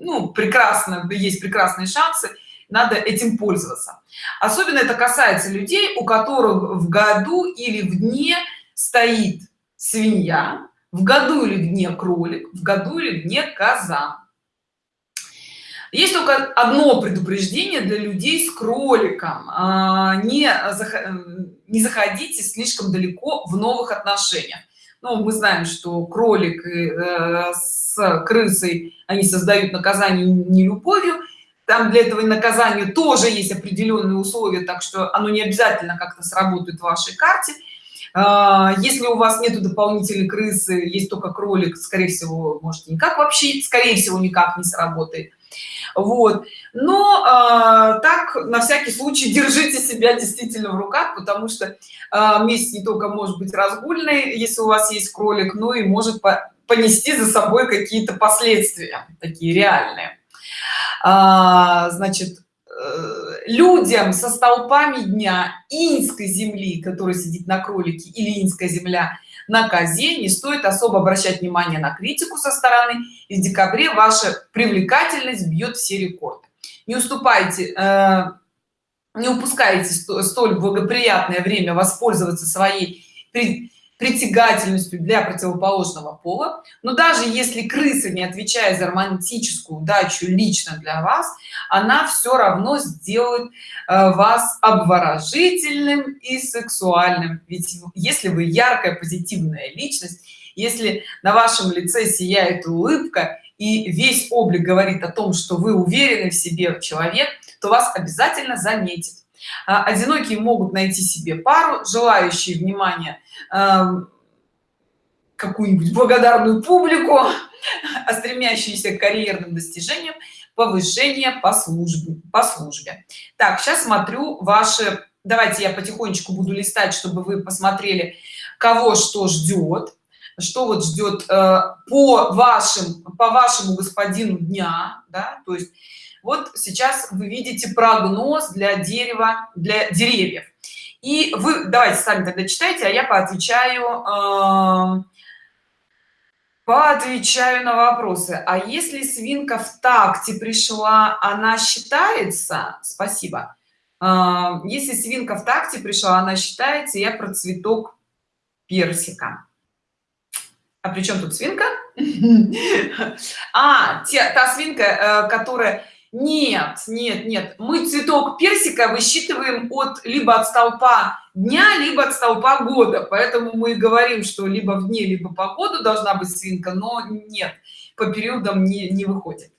ну прекрасно есть прекрасные шансы. Надо этим пользоваться. Особенно это касается людей у которых в году или в дне стоит свинья в году или в дне кролик в году или в дне коза есть только одно предупреждение для людей с кроликом. А, не не заходите слишком далеко в новых отношениях. Ну, мы знаем что кролик э, с крысой они создают наказание не любовью. Там для этого наказания тоже есть определенные условия так что оно не обязательно как-то сработает в вашей карте. А, если у вас нету дополнительной крысы есть только кролик скорее всего может никак вообще скорее всего никак не сработает вот. Но э, так на всякий случай [LAUGHS] держите себя действительно в руках потому что э, месяц не только может быть разгульный если у вас есть кролик но и может по понести за собой какие-то последствия такие реальные. А, значит Э, людям со столпами дня инской земли который сидит на кролике или инская земля на козе не стоит особо обращать внимание на критику со стороны. И в декабре ваша привлекательность бьет все рекорды. Не уступайте э, не упускайте столь благоприятное время воспользоваться своей притягательностью для противоположного пола. Но даже если крыса не отвечает за романтическую удачу лично для вас она все равно сделает э, вас обворожительным и сексуальным. Ведь если вы яркая позитивная личность если на вашем лице сияет улыбка и весь облик говорит о том что вы уверены в себе человек то вас обязательно заметит одинокие могут найти себе пару желающие внимания эм, какую-нибудь благодарную публику а стремящиеся к карьерным достижениям повышение по службе по службе. Так сейчас смотрю ваши давайте я потихонечку буду листать чтобы вы посмотрели кого что ждет что вот ждет э, по вашим по вашему господину дня да то есть вот сейчас вы видите прогноз для дерева для деревьев. И вы давайте сами тогда читайте а я поотвечаю э, поотвечаю на вопросы. А если свинка в такте пришла она считается? Спасибо. Э, если свинка в такте пришла она считается я про цветок персика. А при чем тут свинка? [LAUGHS] А те, та свинка э, которая нет нет нет. Мы цветок персика высчитываем от либо от столпа дня либо от столпа года. Поэтому мы говорим что либо в дне либо по году должна быть свинка но нет по периодам не, не выходит.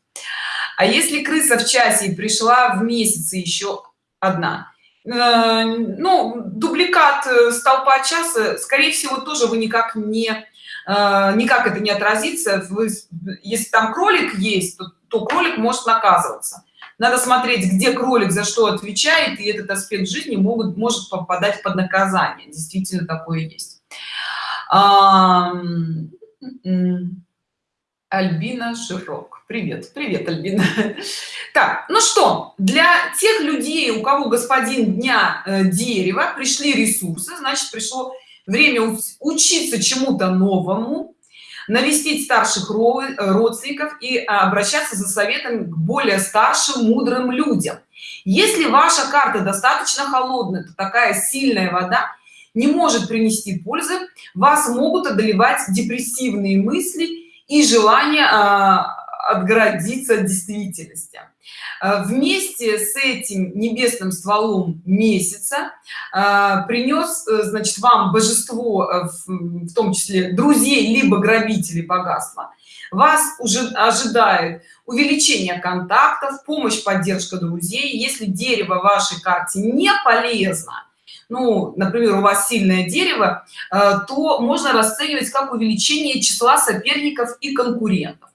А если крыса в часе и пришла в месяце еще одна? Э, ну дубликат э, столпа часа скорее всего тоже вы никак не э, никак это не отразится. Вы если там кролик есть то то кролик может наказываться. Надо смотреть где кролик за что отвечает и этот аспект жизни могут может попадать под наказание. Действительно такое есть. А, альбина широк привет привет альбина. [LAUGHS] Так ну что для тех людей у кого господин дня э, дерева пришли ресурсы значит пришло время учиться чему-то новому навестить старших родственников и обращаться за советом к более старшим мудрым людям. Если ваша карта достаточно холодная то такая сильная вода не может принести пользы. Вас могут одолевать депрессивные мысли и желание а, отгородиться от действительности. а, вместе с этим небесным стволом месяца а, принес э, значит вам божество э, в том числе друзей либо грабителей богатства. Вас уже ожидает увеличение контактов помощь поддержка друзей. Если дерево вашей карте не полезно ну например у вас сильное дерево э, то можно расценивать как увеличение числа соперников и конкурентов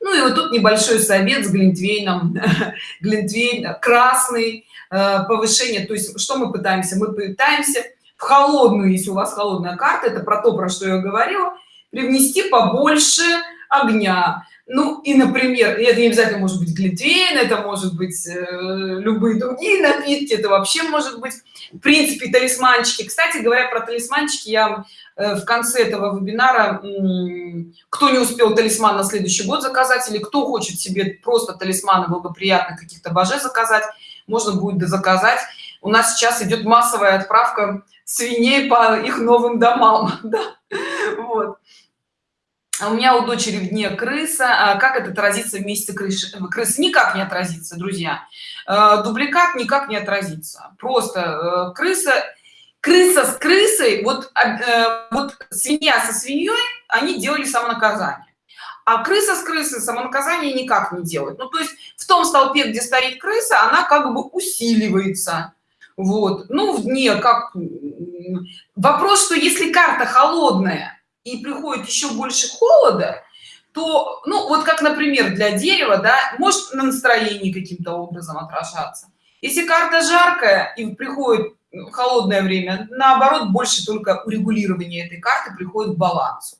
ну и вот тут небольшой совет с глинтвейном. [LAUGHS] Глинтвейн красный э, повышение. То есть что мы пытаемся? Мы пытаемся в холодную если у вас холодная карта это про то про что я говорила привнести побольше огня. Ну и например это не обязательно может быть глинтвейн это может быть э, любые другие напитки это вообще может быть в принципе талисманчики. Кстати говоря про талисманчики я в конце этого вебинара кто не успел талисман на следующий год заказать или кто хочет себе просто талисманы благоприятных каких-то божеств заказать можно будет заказать. У нас сейчас идет массовая отправка свиней по их новым домам [LAUGHS] да? вот. А у меня у дочери в дне крыса. А как это отразится вместе крыши крыс никак не отразится друзья. Э, дубликат никак не отразится. Просто э, крыса крыса с крысой вот э, вот свинья со свиньей они делали самонаказание. А крыса с крысой самонаказание никак не делает. Ну то есть в том столпе где стоит крыса она как бы усиливается. Вот. Ну в дне как вопрос что если карта холодная и приходит еще больше холода то ну вот как например для дерева да может на настроении каким-то образом отражаться. Если карта жаркая и приходит холодное время. Наоборот больше только урегулирование этой карты приходит к балансу.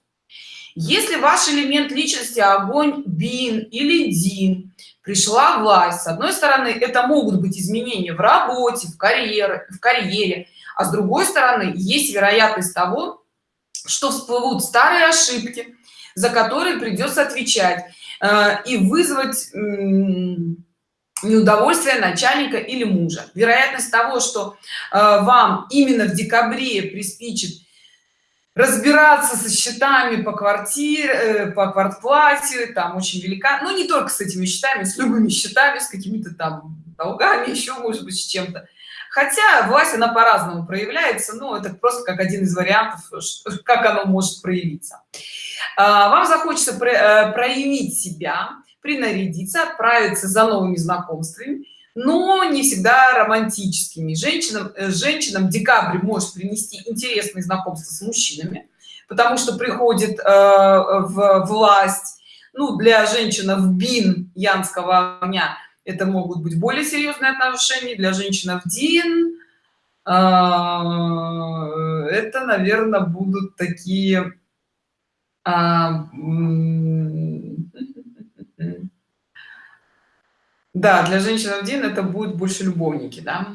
Если ваш элемент личности огонь бин или дин пришла власть с одной стороны это могут быть изменения в работе в карьере в карьере а с другой стороны есть вероятность того что всплывут старые ошибки за которые придется отвечать э, и вызвать неудовольствие начальника или мужа. Вероятность того что э, вам именно в декабре приспичит разбираться со счетами по квартире э, по квартплате там очень велика но ну, не только с этими счетами с любыми счетами с какими-то там долгами [LAUGHS] еще может быть с чем-то. Хотя власть она по-разному проявляется но это просто как один из вариантов [LAUGHS] как оно может проявиться. А, вам захочется э, проявить себя принарядиться отправиться за новыми знакомствами но не всегда романтическими. Женщинам э, женщинам декабрь может принести интересные знакомства с мужчинами потому что приходит э, в власть. Ну для женщин в бин янского огня это могут быть более серьезные отношения для женщин в дин а, это наверное будут такие а, да для женщин в дин это будет больше любовники да.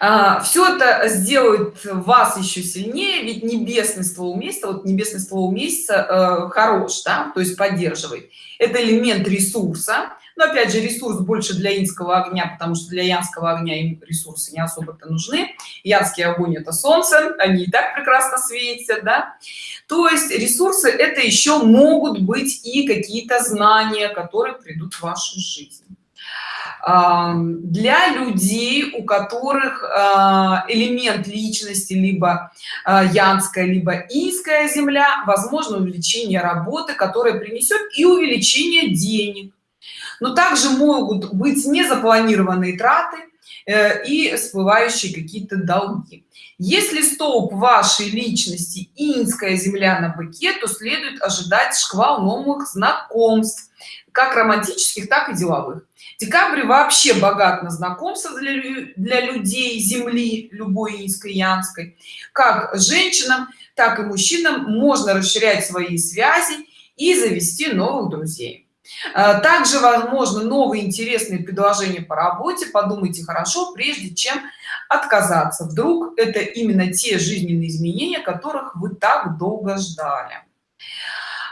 А, все это сделает вас еще сильнее ведь небесный ствол месяца вот небесный ствол месяца э, хорош да то есть поддерживает. Это элемент ресурса но опять же ресурс больше для инского огня потому что для янского огня им ресурсы не особо-то нужны. Янский огонь это солнце они и так прекрасно светят да. То есть ресурсы это еще могут быть и какие-то знания которые придут в вашу жизнь. Для людей у которых а, элемент личности либо а, янская либо инская земля возможно увеличение работы которая принесет и увеличение денег но также могут быть незапланированные траты э, и всплывающие какие-то долги. Если столб вашей личности инская земля на быке то следует ожидать шквал новых знакомств как романтических так и деловых. Декабрь вообще богат на знакомства для, для людей земли любой инской янской. Как женщинам так и мужчинам можно расширять свои связи и завести новых друзей также возможно новые интересные предложения по работе. Подумайте хорошо прежде чем отказаться. Вдруг это именно те жизненные изменения которых вы так долго ждали.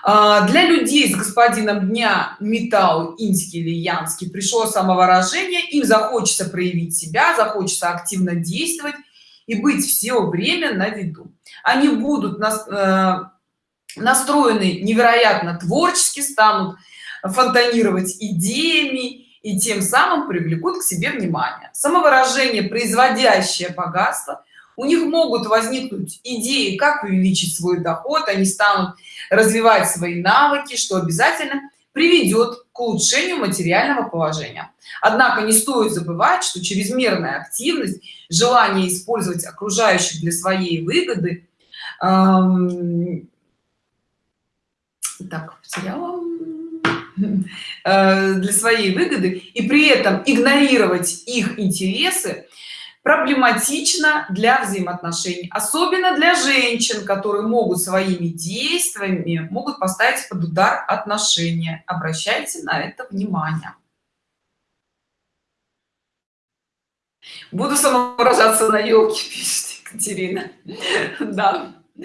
А, для людей с господином дня металл инский или янский пришло самовыражение. Им захочется проявить себя захочется активно действовать и быть все время на виду. Они будут э, настроены невероятно творчески станут фонтанировать идеями и тем самым привлекут к себе внимание. Самовыражение производящее богатство. У них могут возникнуть идеи как увеличить свой доход они станут развивать свои навыки что обязательно приведет к улучшению материального положения. Однако не стоит забывать что чрезмерная активность желание использовать окружающих для своей выгоды эм, так потеряла [LAUGHS] для своей выгоды и при этом игнорировать их интересы проблематично для взаимоотношений особенно для женщин которые могут своими действиями могут поставить под удар отношения. Обращайте на это внимание. Буду самовыражаться на елке [LAUGHS] пишет екатерина. [LAUGHS] Да. Э,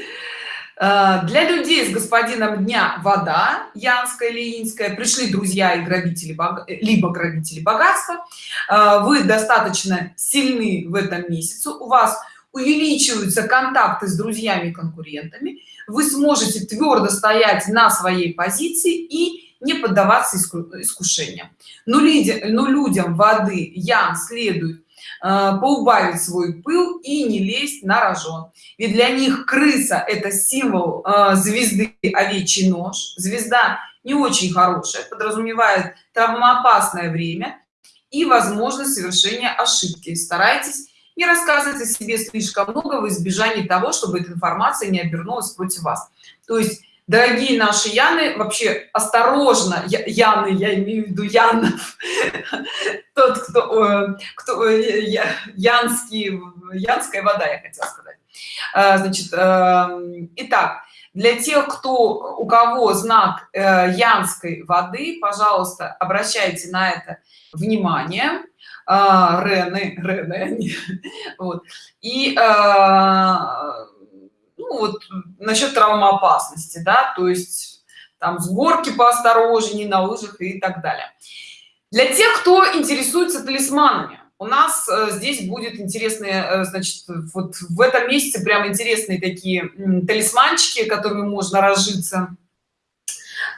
для людей с господином дня вода янская лиинская пришли друзья и грабители либо грабители богатства. Э, вы достаточно сильны в этом месяце. У вас увеличиваются контакты с друзьями и конкурентами. Вы сможете твердо стоять на своей позиции и не поддаваться искушениям. Но, людям воды ян следует Э, поубавить свой пыл и не лезть на рожон. Ведь для них крыса это символ э, звезды овечий нож звезда не очень хорошая подразумевает травмоопасное время и возможность совершения ошибки. Старайтесь не рассказывать о себе слишком много в избежании того чтобы эта информация не обернулась против вас. То есть дорогие наши яны вообще осторожно яны я имею в виду янов. [LAUGHS] Тот кто кто янский янская вода я хотела сказать. А, значит эм, итак для тех кто у кого знак э, янской воды пожалуйста обращайте на это внимание. А, Рены, Рены, [LAUGHS] вот. и а, ну вот насчет травмоопасности да то есть там с горки поосторожнее на лыжах и так далее. Для тех кто интересуется талисманами у нас э, здесь будет интересные э, значит вот в этом месяце прям интересные такие талисманчики которыми можно разжиться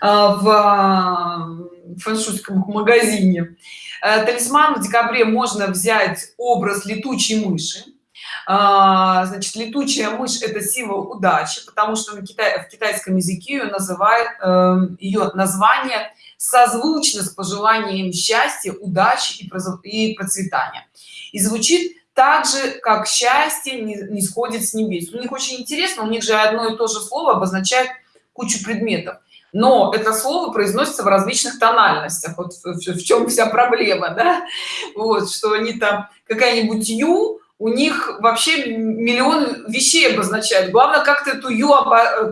э, в фэншуйском магазине. Талисман в декабре можно взять образ летучей мыши а, значит летучая мышь это символ удачи потому что на китай в китайском языке ее называют э, ее название созвучно с пожеланием счастья удачи и процветания. И звучит так же как счастье не, не сходит с небес у них очень интересно у них же одно и то же слово обозначает кучу предметов. Но это слово произносится в различных тональностях. Вот в, в, в чем вся проблема да? вот что они там какая-нибудь ю у них вообще миллион вещей обозначают главное как ты эту ю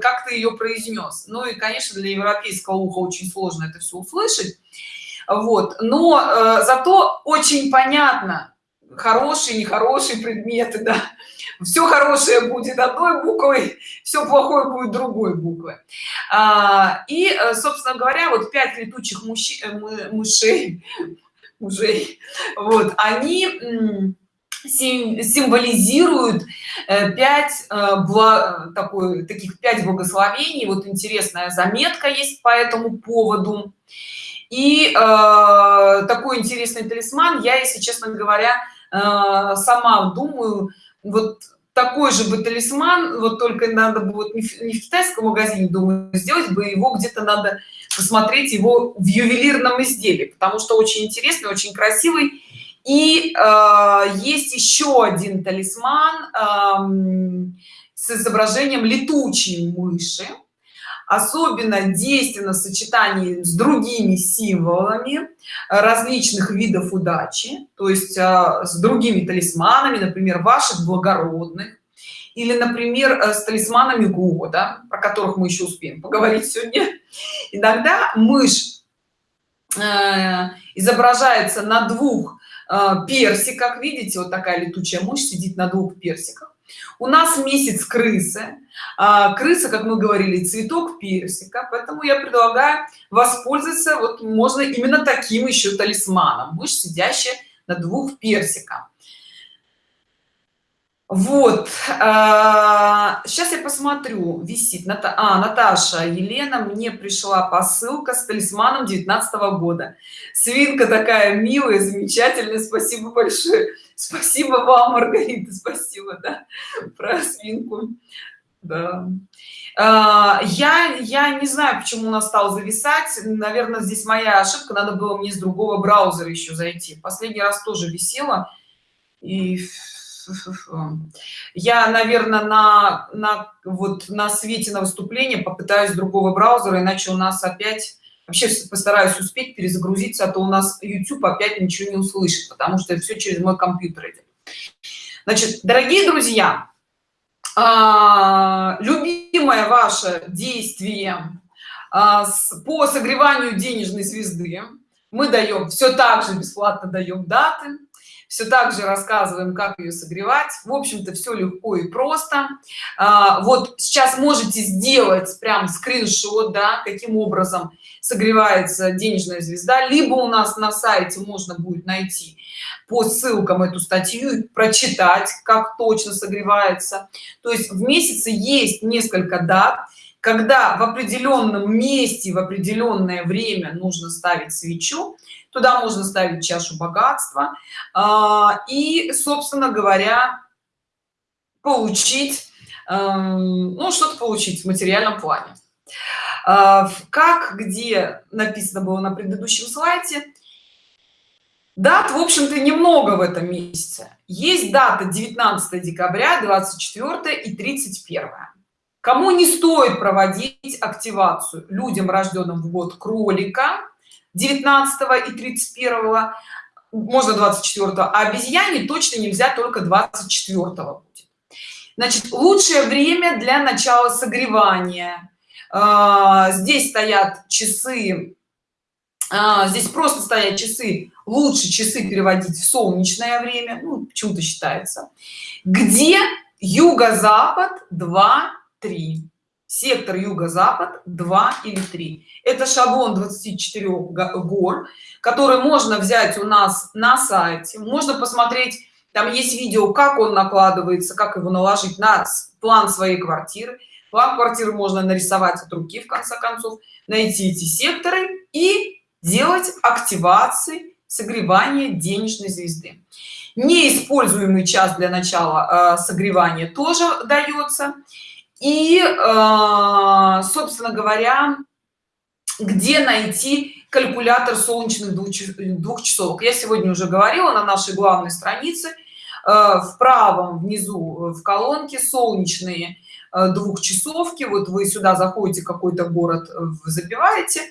как ты ее произнес ну и конечно для европейского уха очень сложно это все услышать. Вот. Но э, зато очень понятно хорошие нехорошие предметы да. Все хорошее будет одной буквой все плохое будет другой буквы а, и э, собственно говоря вот пять летучих мужчин э, мышей мужей вот они символизируют 5 э, э, такой таких 5 благословений. Вот интересная заметка есть по этому поводу. И э, такой интересный талисман я если честно говоря э, сама думаю вот такой же бы талисман вот только надо будет не в, не в китайском магазине думаю сделать бы его где-то надо посмотреть его в ювелирном изделии потому что очень интересный очень красивый и э, есть еще один талисман э, с изображением летучей мыши. Особенно действенно в сочетании с другими символами различных видов удачи то есть э, с другими талисманами например ваших благородных или например э, с талисманами года про которых мы еще успеем поговорить сегодня. Иногда мышь э, изображается на двух персик как видите вот такая летучая мышь сидит на двух персиках. У нас месяц крысы. А, крыса как мы говорили цветок персика поэтому я предлагаю воспользоваться вот можно именно таким еще талисманом. Мышь сидящая на двух персиках вот сейчас я посмотрю висит Ната... а, наташа елена мне пришла посылка с талисманом 19 -го года. Свинка такая милая замечательная спасибо большое. Спасибо вам маргарита спасибо да, про свинку. Да. А, я я не знаю почему у нас стал зависать. Наверное здесь моя ошибка надо было мне с другого браузера еще зайти. Последний раз тоже висела. И я наверное на на вот на свете на выступление попытаюсь другого браузера иначе у нас опять вообще постараюсь успеть перезагрузиться а то у нас youtube опять ничего не услышит потому что все через мой компьютер идет значит дорогие друзья а, любимое ваше действие а, по согреванию денежной звезды мы даем все так же бесплатно даем даты все так же рассказываем как ее согревать. В общем-то все легко и просто. А, вот сейчас можете сделать прям скриншот да каким образом согревается денежная звезда. Либо у нас на сайте можно будет найти по ссылкам эту статью и прочитать как точно согревается. То есть в месяце есть несколько дат когда в определенном месте в определенное время нужно ставить свечу туда можно ставить чашу богатства а, и собственно говоря получить эм, ну что-то получить в материальном плане. А, как где написано было на предыдущем слайде дат в общем-то немного в этом месяце. Есть дата 19 декабря 24 и 31 кому не стоит проводить активацию людям рожденным в год кролика 19 и 31 можно 24 а обезьяне точно нельзя только 24 будет. Значит лучшее время для начала согревания. А, здесь стоят часы а, здесь просто стоят часы лучше часы переводить в солнечное время ну, почему-то считается. Где юго-запад 2 3 сектор юго-запад 2 или 3 это шаблон 24 гор который можно взять у нас на сайте. Можно посмотреть там есть видео как он накладывается как его наложить на план своей квартиры. План квартиры можно нарисовать от руки в конце концов найти эти секторы и делать активации согревания денежной звезды. Неиспользуемый час для начала э, согревания тоже дается и э, собственно говоря где найти калькулятор солнечных двух часов я сегодня уже говорила на нашей главной странице э, в правом внизу в колонке солнечные э, двухчасовки вот вы сюда заходите какой-то город забиваете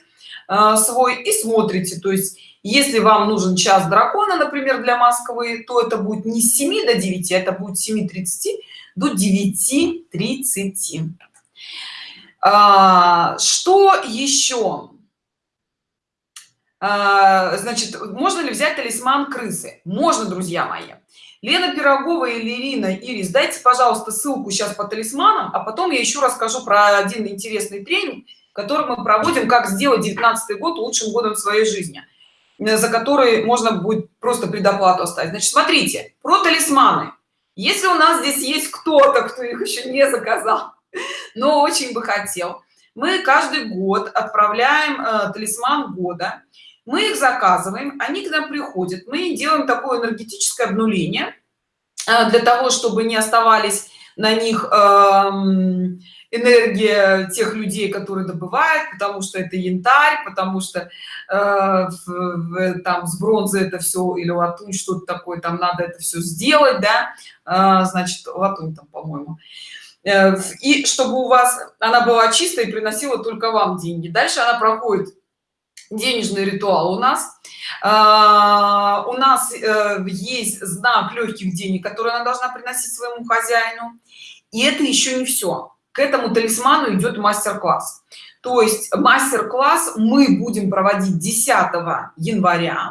свой и смотрите. То есть если вам нужен час дракона например для москвы то это будет не с 7 до 9 это будет 7 30 до 9 30 а, что еще а, значит можно ли взять талисман крысы? Можно друзья мои. Лена пирогова или ирина ирис дайте пожалуйста ссылку сейчас по талисманам а потом я еще расскажу про один интересный тренинг который мы проводим как сделать 19 год лучшим годом в своей жизни за который можно будет просто предоплату оставить. Значит смотрите про талисманы если у нас здесь есть кто-то кто их еще не заказал [LAUGHS] но очень бы хотел. Мы каждый год отправляем э, талисман года. Мы их заказываем они к нам приходят. Мы делаем такое энергетическое обнуление э, для того чтобы не оставались на них э, энергия тех людей которые добывают потому что это янтарь потому что э, в, в, там с бронзы это все или латунь что-то такое там надо это все сделать да э, значит латунь там по-моему. Э, и чтобы у вас она была чистая и приносила только вам деньги. Дальше она проходит денежный ритуал у нас. А, у нас э, есть знак легких денег который она должна приносить своему хозяину. И это еще не все к этому талисману идет мастер-класс. То есть мастер-класс мы будем проводить 10 января.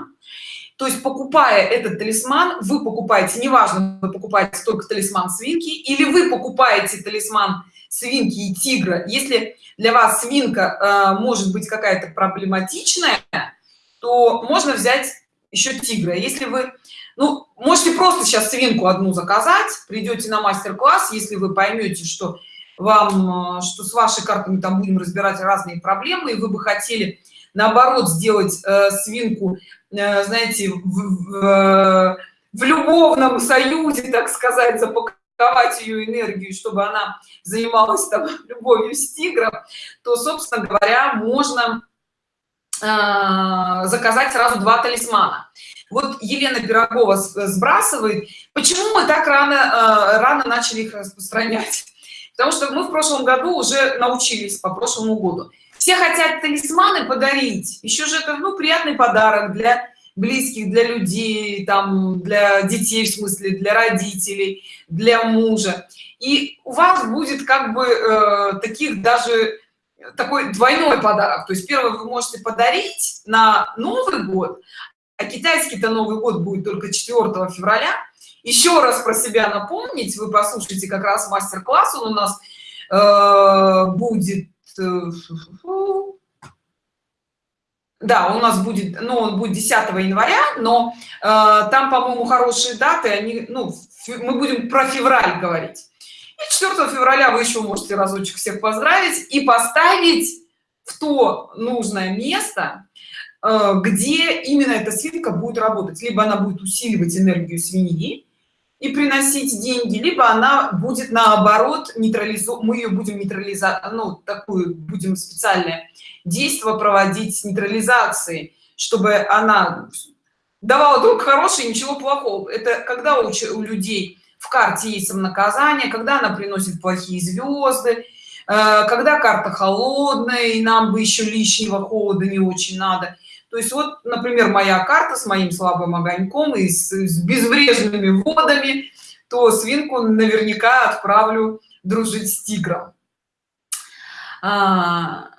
То есть покупая этот талисман вы покупаете неважно вы покупаете только талисман свинки или вы покупаете талисман свинки и тигра. Если для вас свинка э, может быть какая-то проблематичная то можно взять еще тигра. Если вы ну можете просто сейчас свинку одну заказать придете на мастер-класс если вы поймете что вам э, что с вашей картами там будем разбирать разные проблемы и вы бы хотели наоборот сделать э, свинку э, знаете в, в, в любовном союзе так сказать запаковать ее энергию чтобы она занималась там [LAUGHS] любовью с тигром то собственно говоря можно э, заказать сразу два талисмана. Вот елена пирогова сбрасывает. Почему мы так рано э, рано начали их распространять потому что мы в прошлом году уже научились по прошлому году. Все хотят талисманы подарить еще же это ну приятный подарок для близких для людей там для детей в смысле для родителей для мужа. И у вас будет как бы э, таких даже такой двойной подарок. То есть первый вы можете подарить на новый год а китайский-то новый год будет только 4 февраля еще раз про себя напомнить. Вы послушайте как раз мастер-класс. Он у нас э, будет Э, да у нас будет ну он будет 10 января но э, там по моему хорошие даты. Они ну мы будем про февраль говорить. И 4 февраля вы еще можете разочек всех поздравить и поставить в то нужное место э, где именно эта свинка будет работать. Либо она будет усиливать энергию свиньи и приносить деньги либо она будет наоборот нейтрализовать мы ее будем нейтрализовать ну такую будем специальное действие проводить нейтрализации чтобы она давала только хорошее ничего плохого. Это когда у, у людей в карте есть самонаказание когда она приносит плохие звезды э, когда карта холодная и нам бы еще лишнего холода не очень надо то есть вот например моя карта с моим слабым огоньком и с, с безвредными водами то свинку наверняка отправлю дружить с тигром. А...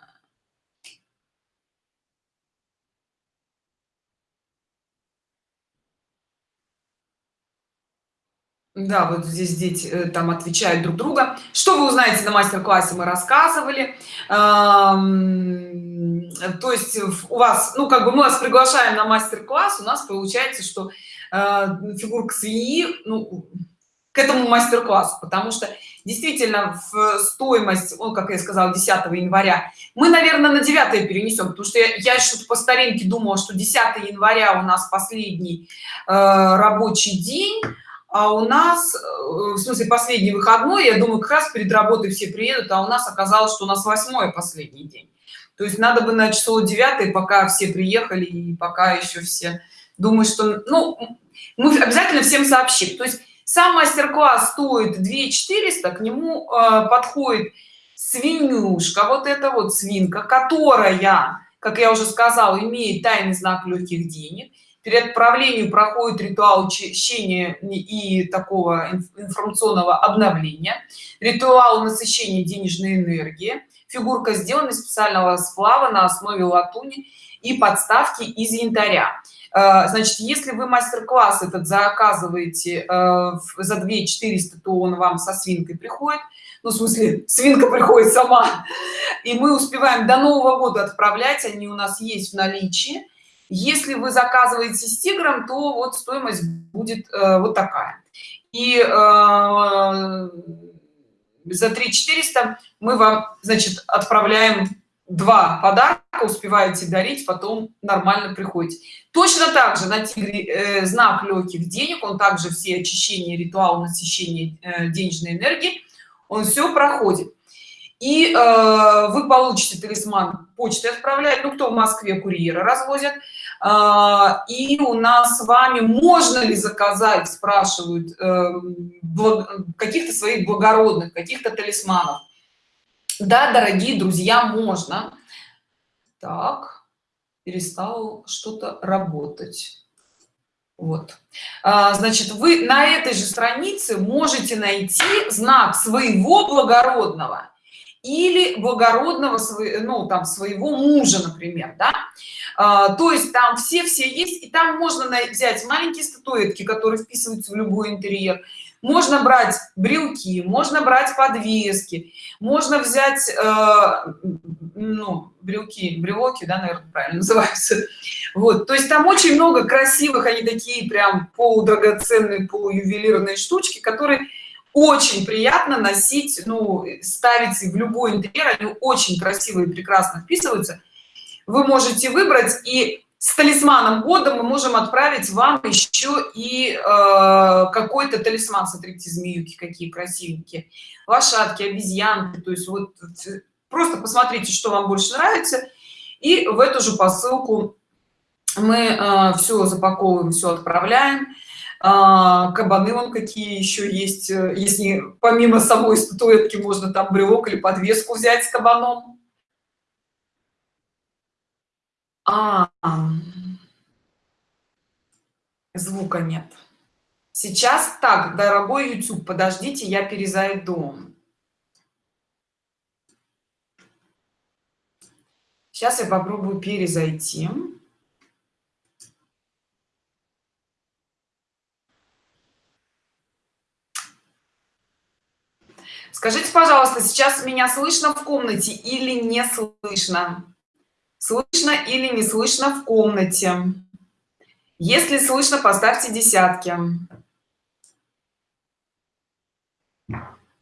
да вот здесь дети э, там отвечают друг друга. Что вы узнаете на мастер-классе? Мы рассказывали. То есть у вас ну как бы мы вас приглашаем на мастер-класс. У нас получается что э, фигурка свиньи ну, к этому мастер-классу. Потому что действительно в стоимость он как я сказала 10 января мы наверное на 9 перенесем потому что я, я что-то по старинке думала что 10 января у нас последний э, рабочий день а у нас э, в смысле последний выходной я думаю как раз перед работой все приедут а у нас оказалось что у нас восьмой последний день. То есть надо бы на число 9 пока все приехали и пока еще все думаю что ну мы обязательно всем сообщим. То есть сам мастер-класс стоит 2 400 к нему э, подходит свинюшка вот это вот свинка которая как я уже сказала имеет тайный знак легких денег перед отправлением проходит ритуал чищения и такого информационного обновления ритуал насыщения денежной энергии фигурка сделана из специального сплава на основе латуни и подставки из янтаря. Э, значит если вы мастер-класс этот заказываете э, за 2 400 то он вам со свинкой приходит. Ну в смысле свинка приходит сама. И мы успеваем до нового года отправлять они у нас есть в наличии если вы заказываете с тигром то вот стоимость будет э, вот такая. И за 3 400 мы вам значит отправляем два подарка успеваете дарить потом нормально приходите. Точно так же на тигре э, знак легких денег он также все очищения ритуал насыщения э, денежной энергии он все проходит. И э, вы получите талисман почты отправляет ну кто в москве курьера развозят э, и у нас с вами можно ли заказать спрашивают э, каких-то своих благородных каких-то талисманов? Да дорогие друзья можно. Так перестал что-то работать. Вот. А, значит вы на этой же странице можете найти знак своего благородного или благородного ну там своего мужа например да? а, то есть там все все есть и там можно взять маленькие статуэтки которые вписываются в любой интерьер можно брать брелки можно брать подвески можно взять э, ну брелки брелоки да наверное правильно [LAUGHS] называются вот то есть там очень много красивых они такие прям полудрагоценные полуювелирные штучки которые очень приятно носить ну ставить в любой интерьер они очень красивые прекрасно вписываются. Вы можете выбрать и с талисманом года мы можем отправить вам еще и э, какой-то талисман. Смотрите змеюки какие красивенькие. Лошадки обезьянки то есть вот просто посмотрите что вам больше нравится. И в эту же посылку мы э, все запаковываем все отправляем а, кабаны вон какие еще есть? Э, если помимо самой статуэтки можно там брелок или подвеску взять с кабаном? А, звука нет. Сейчас так дорогой youtube подождите я перезайду. Сейчас я попробую перезайти скажите пожалуйста сейчас меня слышно в комнате или не слышно? Слышно или не слышно в комнате? Если слышно поставьте десятки.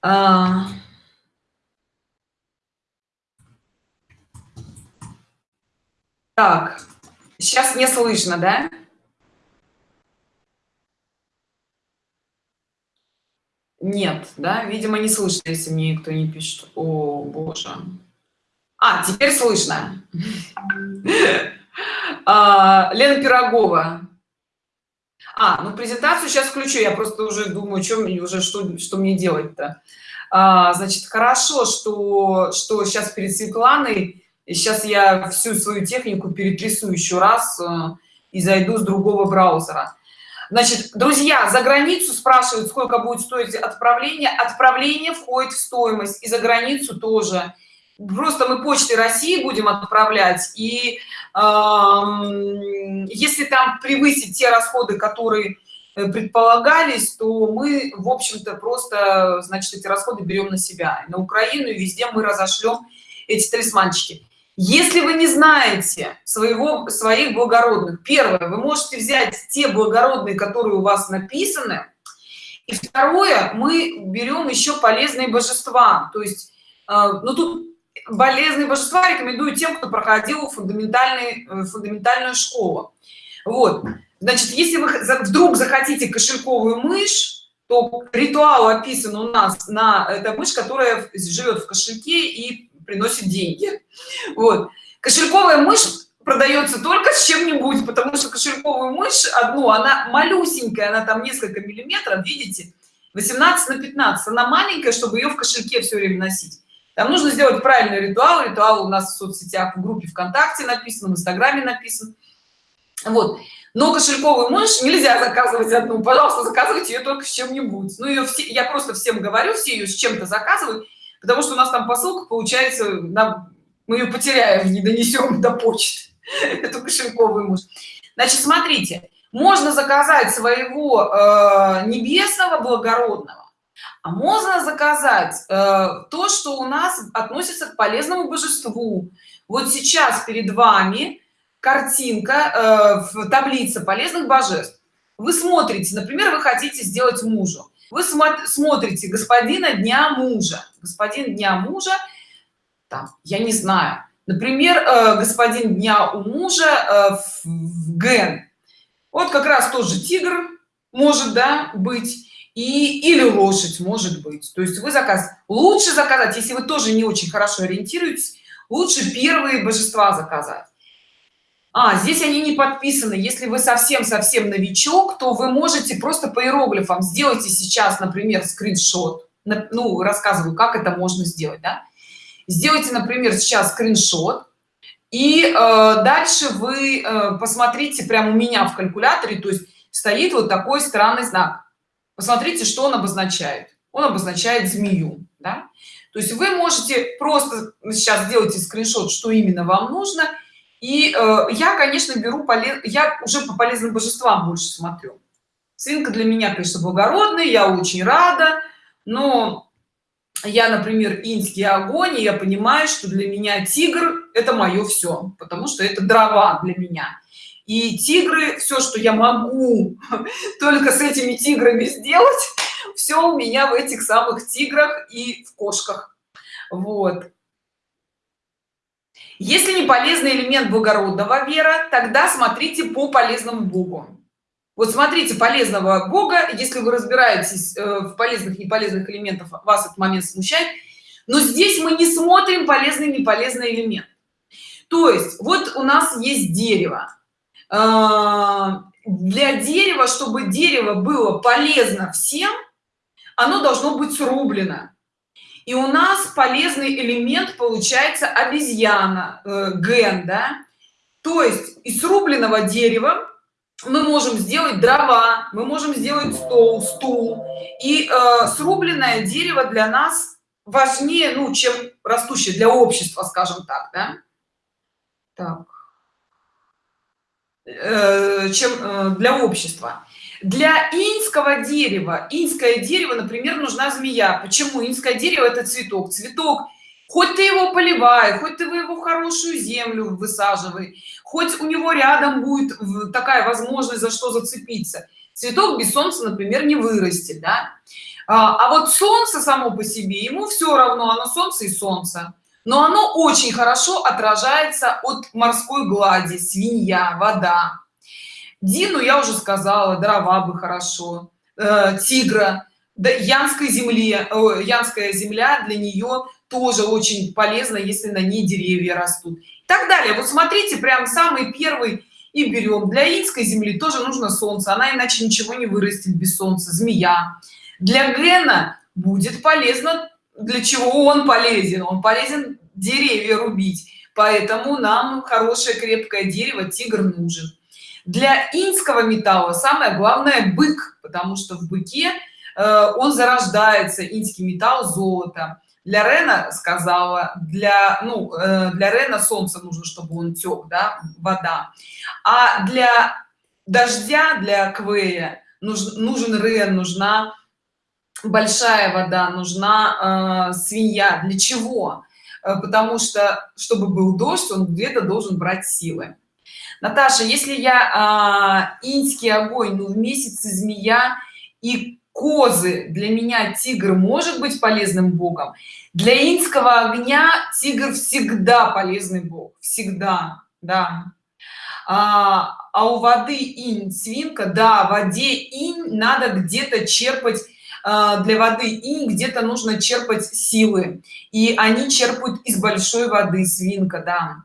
А... так сейчас не слышно да нет да видимо не слышно если мне никто не пишет. О боже. А теперь слышно. [LAUGHS] А, лена пирогова. А ну презентацию сейчас включу я просто уже думаю чем уже что что мне делать то а, значит хорошо что что сейчас перед светланой сейчас я всю свою технику перетрясу еще раз э, и зайду с другого браузера значит друзья за границу спрашивают сколько будет стоить отправление. Отправление входит в стоимость и за границу тоже. Просто мы почтой россии будем отправлять и э, если там превысить те расходы которые э, предполагались то мы в общем-то просто значит эти расходы берем на себя. На украину и везде мы разошлем эти талисманчики если вы не знаете своего своих благородных первое вы можете взять те благородные которые у вас написаны и второе мы берем еще полезные божества. То есть э, ну тут полезные божества рекомендую тем кто проходил фундаментальный э, фундаментальную школу. Вот. Значит если вы вдруг захотите кошельковую мышь то ритуал описан у нас на эта мышь которая живет в кошельке и приносит деньги. Вот. Кошельковая мышь продается только с чем-нибудь потому что кошельковую мышь одну она малюсенькая она там несколько миллиметров видите 18 на 15 она маленькая чтобы ее в кошельке все время носить. Там нужно сделать правильный ритуал. Ритуал у нас в соцсетях в группе вконтакте написан в инстаграме написан. Вот. Но кошельковую мышь нельзя заказывать одну. Пожалуйста заказывайте ее только с чем-нибудь. Ну ее все я просто всем говорю все ее с чем-то заказывают потому что у нас там посылка получается нам мы ее потеряем не донесем до почты. [LAUGHS] Эту кошельковую мышь значит смотрите можно заказать своего э, небесного благородного а можно заказать э, то что у нас относится к полезному божеству. Вот сейчас перед вами картинка э, в таблице полезных божеств. Вы смотрите например вы хотите сделать мужу вы смотрите господина дня мужа. Господин дня мужа там я не знаю. Например э, господин дня у мужа э, в ген вот как раз тоже тигр может да быть и или лошадь может быть. То есть вы заказ лучше заказать если вы тоже не очень хорошо ориентируетесь лучше первые божества заказать а здесь они не подписаны. Если вы совсем совсем новичок то вы можете просто по иероглифам сделайте сейчас например скриншот. Ну рассказываю как это можно сделать да? сделайте например сейчас скриншот. И э, дальше вы э, посмотрите прямо у меня в калькуляторе то есть стоит вот такой странный знак. Посмотрите что он обозначает. Он обозначает змею да? то есть вы можете просто сейчас сделайте скриншот что именно вам нужно и э, я конечно беру полез я уже по полезным божествам больше смотрю. Свинка для меня конечно благородный я очень рада но я например инский огонь и я понимаю что для меня тигр это мое все потому что это дрова для меня. И тигры все что я могу [LAUGHS] только с этими тиграми сделать все у меня в этих самых тиграх и в кошках. Вот если не полезный элемент благородного вера тогда смотрите по полезному богу. Вот смотрите полезного бога если вы разбираетесь э, в полезных и неполезных элементов вас этот момент смущает но здесь мы не смотрим полезный и неполезный элемент. То есть вот у нас есть дерево. А, для дерева чтобы дерево было полезно всем оно должно быть срублено и у нас полезный элемент получается обезьяна э, ген да? То есть из срубленного дерева мы можем сделать дрова мы можем сделать стол стул. И э, срубленное дерево для нас важнее ну чем растущее для общества скажем так да? так. Э, чем э, для общества для инского дерева инское дерево например нужна змея. Почему? Инское дерево это цветок. Цветок хоть ты его поливай хоть ты его в хорошую землю высаживай хоть у него рядом будет такая возможность за что зацепиться. Цветок без солнца например не вырастет да? а, а вот солнце само по себе ему все равно оно солнце и солнце. Но оно очень хорошо отражается от морской глади свинья вода дину я уже сказала дрова бы хорошо э, тигра. Да, янской земле э, янская земля для нее тоже очень полезно если на ней деревья растут. И так далее. Вот смотрите прям самый первый и берем. Для инской земли тоже нужно солнце. Она иначе ничего не вырастет без солнца. Змея. Для гена будет полезно для чего он полезен? Он полезен деревья рубить. Поэтому нам хорошее крепкое дерево тигр нужен для инского металла самое главное бык потому что в быке э, он зарождается инский металл золото. Для рена сказала для ну э, для рена солнце нужно чтобы он тек да вода. А для дождя для квея нужен нужен рен нужна большая вода нужна э, свинья. Для чего? Э, потому что чтобы был дождь он где-то должен брать силы наташа если я э, инский огонь ну в месяце змея и козы для меня тигр может быть полезным богом? Для инского огня тигр всегда полезный бог. Всегда да. А, а у воды инь свинка да в воде инь надо где-то черпать а, для воды и где-то нужно черпать силы. И они черпают из большой воды свинка да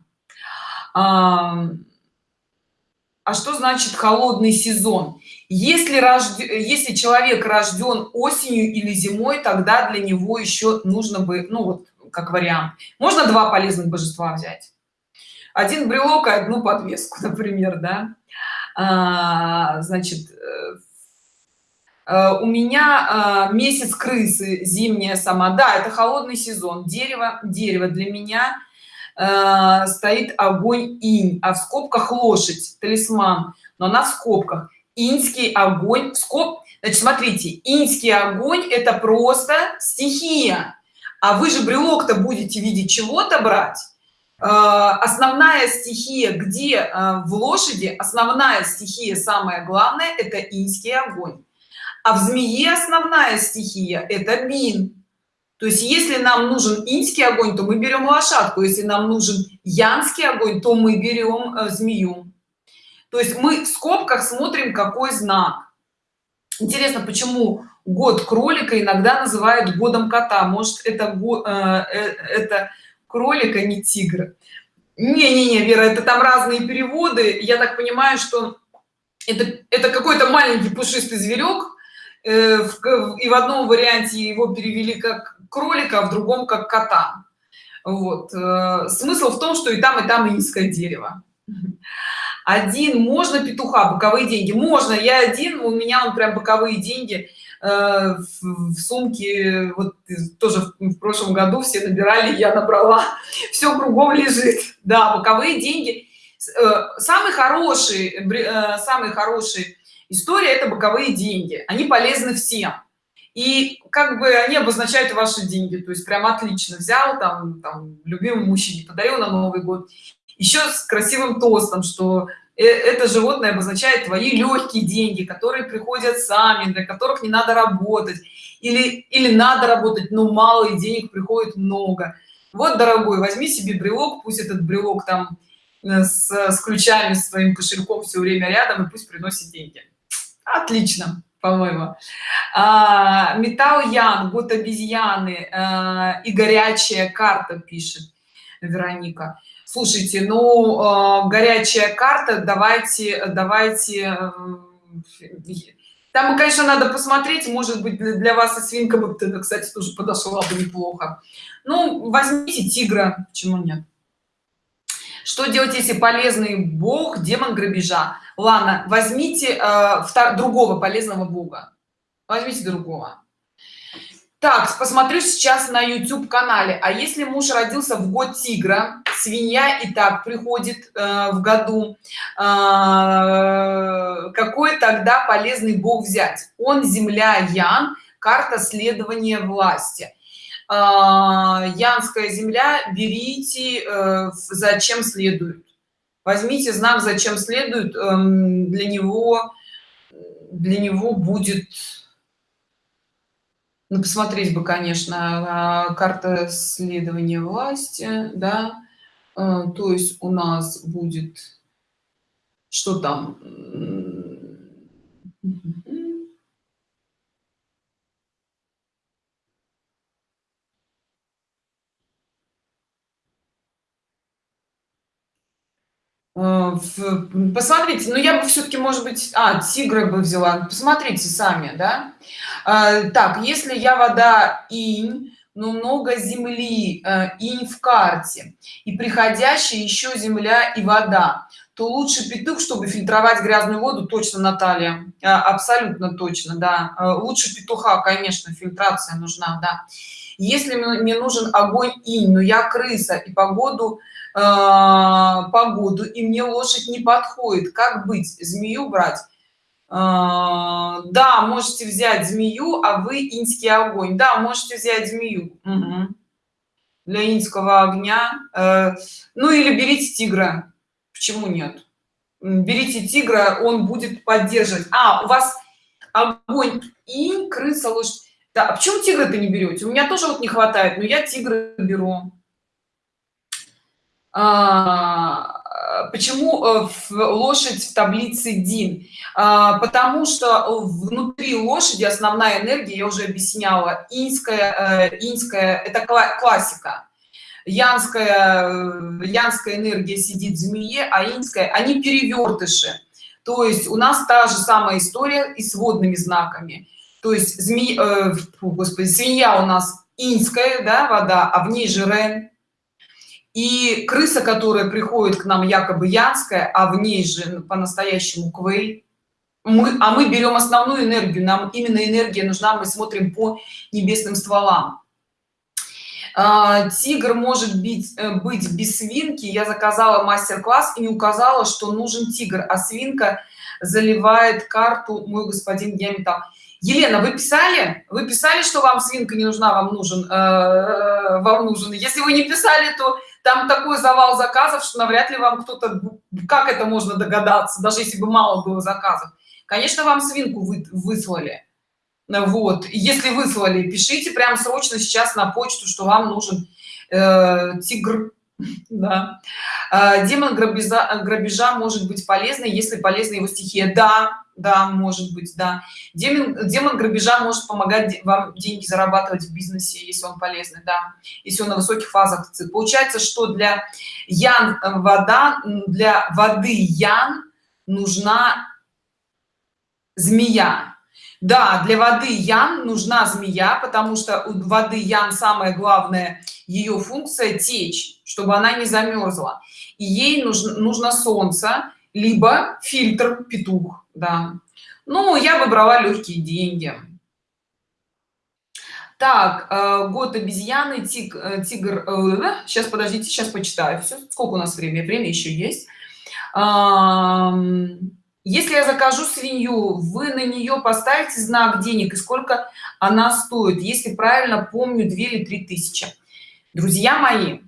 а, что значит холодный сезон? Если рожд... если человек рожден осенью или зимой тогда для него еще нужно бы ну вот как вариант. Можно два полезных божества взять? Один брелок и одну подвеску [LAUGHS] например да? А, значит э, э, у меня а, месяц крысы зимняя сама. Да это холодный сезон. Дерево дерево для меня а, стоит огонь инь а в скобках лошадь талисман. Но она в скобках инский огонь скоб значит смотрите инский огонь это просто стихия. А вы же брелок-то будете видеть чего-то брать. Э, основная стихия где э, в лошади основная стихия самое главное это инский огонь. А в змее основная стихия это бин то есть если нам нужен инский огонь то мы берем лошадку. Если нам нужен янский огонь то мы берем э, змею. То есть мы в скобках смотрим какой знак. Интересно почему год кролика иногда называют годом кота? Может это э, э, это кролика не тигр? Не не не вера это там разные переводы. Я так понимаю что это это какой-то маленький пушистый зверек э, в, и в одном варианте его перевели как кролика а в другом как кота. Вот э, смысл в том что и там и там низкое дерево. Один можно петуха боковые деньги? Можно я один у меня он прям боковые деньги э, в, в сумке вот тоже в прошлом году все набирали я набрала. Все кругом лежит. Да боковые деньги. Э, самый хороший самый хороший история это боковые деньги. Они полезны всем и как бы они обозначают ваши деньги то есть прям отлично взял там, там любимому мужчине подарил на новый год еще с красивым тостом что э, это животное обозначает твои легкие деньги которые приходят сами для которых не надо работать. Или или надо работать но мало и денег приходит много. Вот дорогой возьми себе брелок пусть этот брелок там э, с, с ключами с своим кошельком все время рядом и пусть приносит деньги. Отлично по-моему. А, металл ян год обезьяны а, и горячая карта пишет вероника. Слушайте ну а, горячая карта давайте давайте там конечно надо посмотреть может быть для, для вас и свинка бы кстати тоже подошла бы неплохо. Ну возьмите тигра почему нет что делать если полезный бог демон грабежа? Ладно возьмите э, другого полезного бога. Возьмите другого. Так посмотрю сейчас на youtube канале а если муж родился в год тигра свинья и так приходит э, в году э, какой тогда полезный бог взять? Он земля ян карта следования власти янская земля берите э, зачем следует возьмите знак зачем следует эм, для него для него будет ну, посмотреть бы конечно а, карта следования власти да. Э, то есть у нас будет что там посмотрите ну я бы все-таки может быть а тигра бы взяла. Посмотрите сами да? А, так если я вода инь но много земли э, инь в карте и приходящая еще земля и вода то лучше петух чтобы фильтровать грязную воду. Точно наталья. Абсолютно точно да. Лучше петуха конечно фильтрация нужна да. Если мне нужен огонь инь но я крыса и погоду э, погоду и мне лошадь не подходит. Как быть змею брать? Э, да можете взять змею а вы инский огонь. Да можете взять змею. Угу. для инского огня э, ну или берите тигра. Почему нет? Берите тигра он будет поддерживать. А у вас огонь и крыса лошадь. Да а почему тигра ты не берете? У меня тоже вот не хватает но я тигра беру. а, почему э, лошадь в таблице дин? А, потому что внутри лошади основная энергия я уже объясняла инская э, инская это классика. Янская э, янская энергия сидит в змее а инская они перевертыши то есть у нас та же самая история и с водными знаками. То есть змея господи свинья у нас инская да вода а в ней же рен и крыса которая приходит к нам якобы янская а в ней же по-настоящему квей мы а мы берем основную энергию нам именно энергия нужна мы смотрим по небесным стволам. А, тигр может быть э, быть без свинки. Я заказала мастер-класс и не указала что нужен тигр а свинка заливает карту мой господин геометал елена вы писали? Вы писали что вам свинка не нужна вам нужен э, э вам нужен? Если вы не писали то там такой завал заказов что навряд ли вам кто-то как это можно догадаться даже если бы мало было заказов. Конечно вам свинку вы, выслали. Вот. Если выслали пишите прямо срочно сейчас на почту что вам нужен э, тигр. [LAUGHS] Да. э, демон грабежа грабежа может быть полезной если полезна его стихия. Да да может быть да. Демон демон грабежа может помогать вам деньги зарабатывать в бизнесе если он полезный да если он на высоких фазах получается что для ян э, вода для воды ян нужна змея. Да для воды ян нужна змея потому что у воды ян самое главное ее функция течь чтобы она не замерзла и ей нужно нужно солнце либо фильтр петух да. Ну я выбрала легкие деньги. Так э, год обезьяны тиг, э, тигр э, сейчас подождите сейчас почитаю все сколько у нас время время еще есть. Если я закажу свинью вы на нее поставите знак денег и сколько она стоит? Если правильно помню 2 или 3 тысячи друзья мои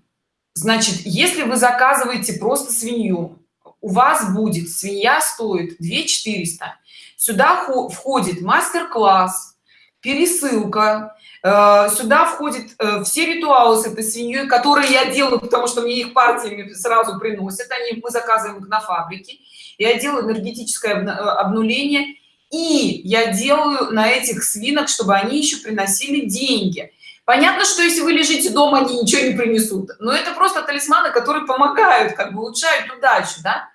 значит если вы заказываете просто свинью у вас будет свинья стоит 2 400 сюда входит мастер-класс пересылка э, сюда входит э, все ритуалы с этой свиньей которые я делаю потому что мне их партиями сразу приносят они мы заказываем их на фабрике. Я делаю энергетическое э, обнуление и я делаю на этих свинок чтобы они еще приносили деньги понятно что если вы лежите дома они ничего не принесут. Но это просто талисманы которые помогают как бы улучшают удачу да?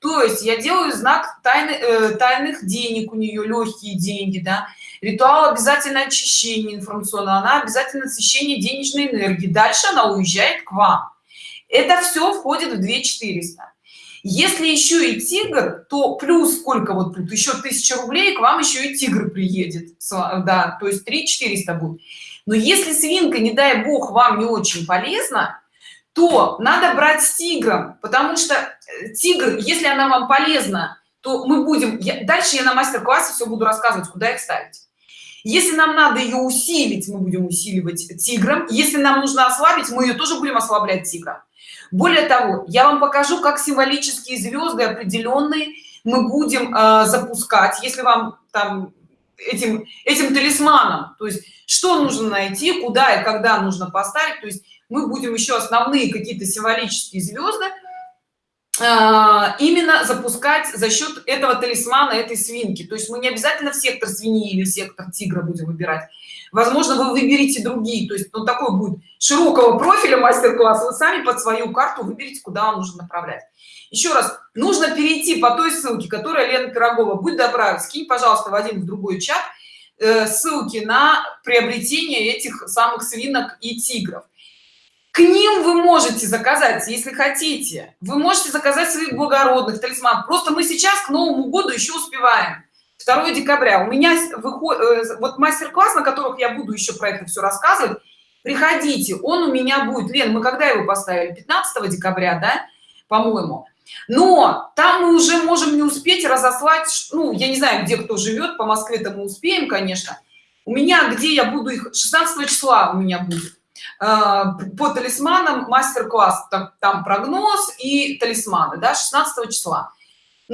То есть я делаю знак тайны э, тайных денег у нее легкие деньги да? Ритуал обязательно очищение информационного она обязательно освещение денежной энергии. Дальше она уезжает к вам. Это все входит в 2 400 если еще и тигр то плюс сколько вот тут? Еще тысяча рублей к вам еще и тигр приедет да то есть 3 400 будет но если свинка не дай бог вам не очень полезна то надо брать с тигром потому что э, тигр если она вам полезна то мы будем я, дальше я на мастер-классе все буду рассказывать куда их ставить. Если нам надо ее усилить мы будем усиливать тигром. Если нам нужно ослабить мы ее тоже будем ослаблять тигром. Более того я вам покажу как символические звезды определенные мы будем э, запускать. Если вам там этим этим талисманом. То есть что нужно найти куда и когда нужно поставить. То есть мы будем еще основные какие-то символические звезды э, именно запускать за счет этого талисмана этой свинки. То есть мы не обязательно в сектор свиньи или сектор тигра будем выбирать возможно вы выберете другие то есть ну, такой будет широкого профиля мастер-класс вы сами под свою карту выберите куда вам нужно направлять. Еще раз нужно перейти по той ссылке которая лена пирогова будет добра скинь пожалуйста в один в другой чат э, ссылки на приобретение этих самых свинок и тигров. К ним вы можете заказать если хотите. Вы можете заказать своих благородных талисман просто мы сейчас к новому году еще успеваем 2 декабря. У меня выходит э, вот мастер-класс на которых я буду еще про это все рассказывать приходите он у меня будет. Лен мы когда его поставили? 15 декабря да по-моему. Но там мы уже можем не успеть разослать ну я не знаю где кто живет по москве то мы успеем конечно. У меня где я буду их 16 числа у меня будет э, по талисманам мастер-класс там, там прогноз и талисманы да 16 числа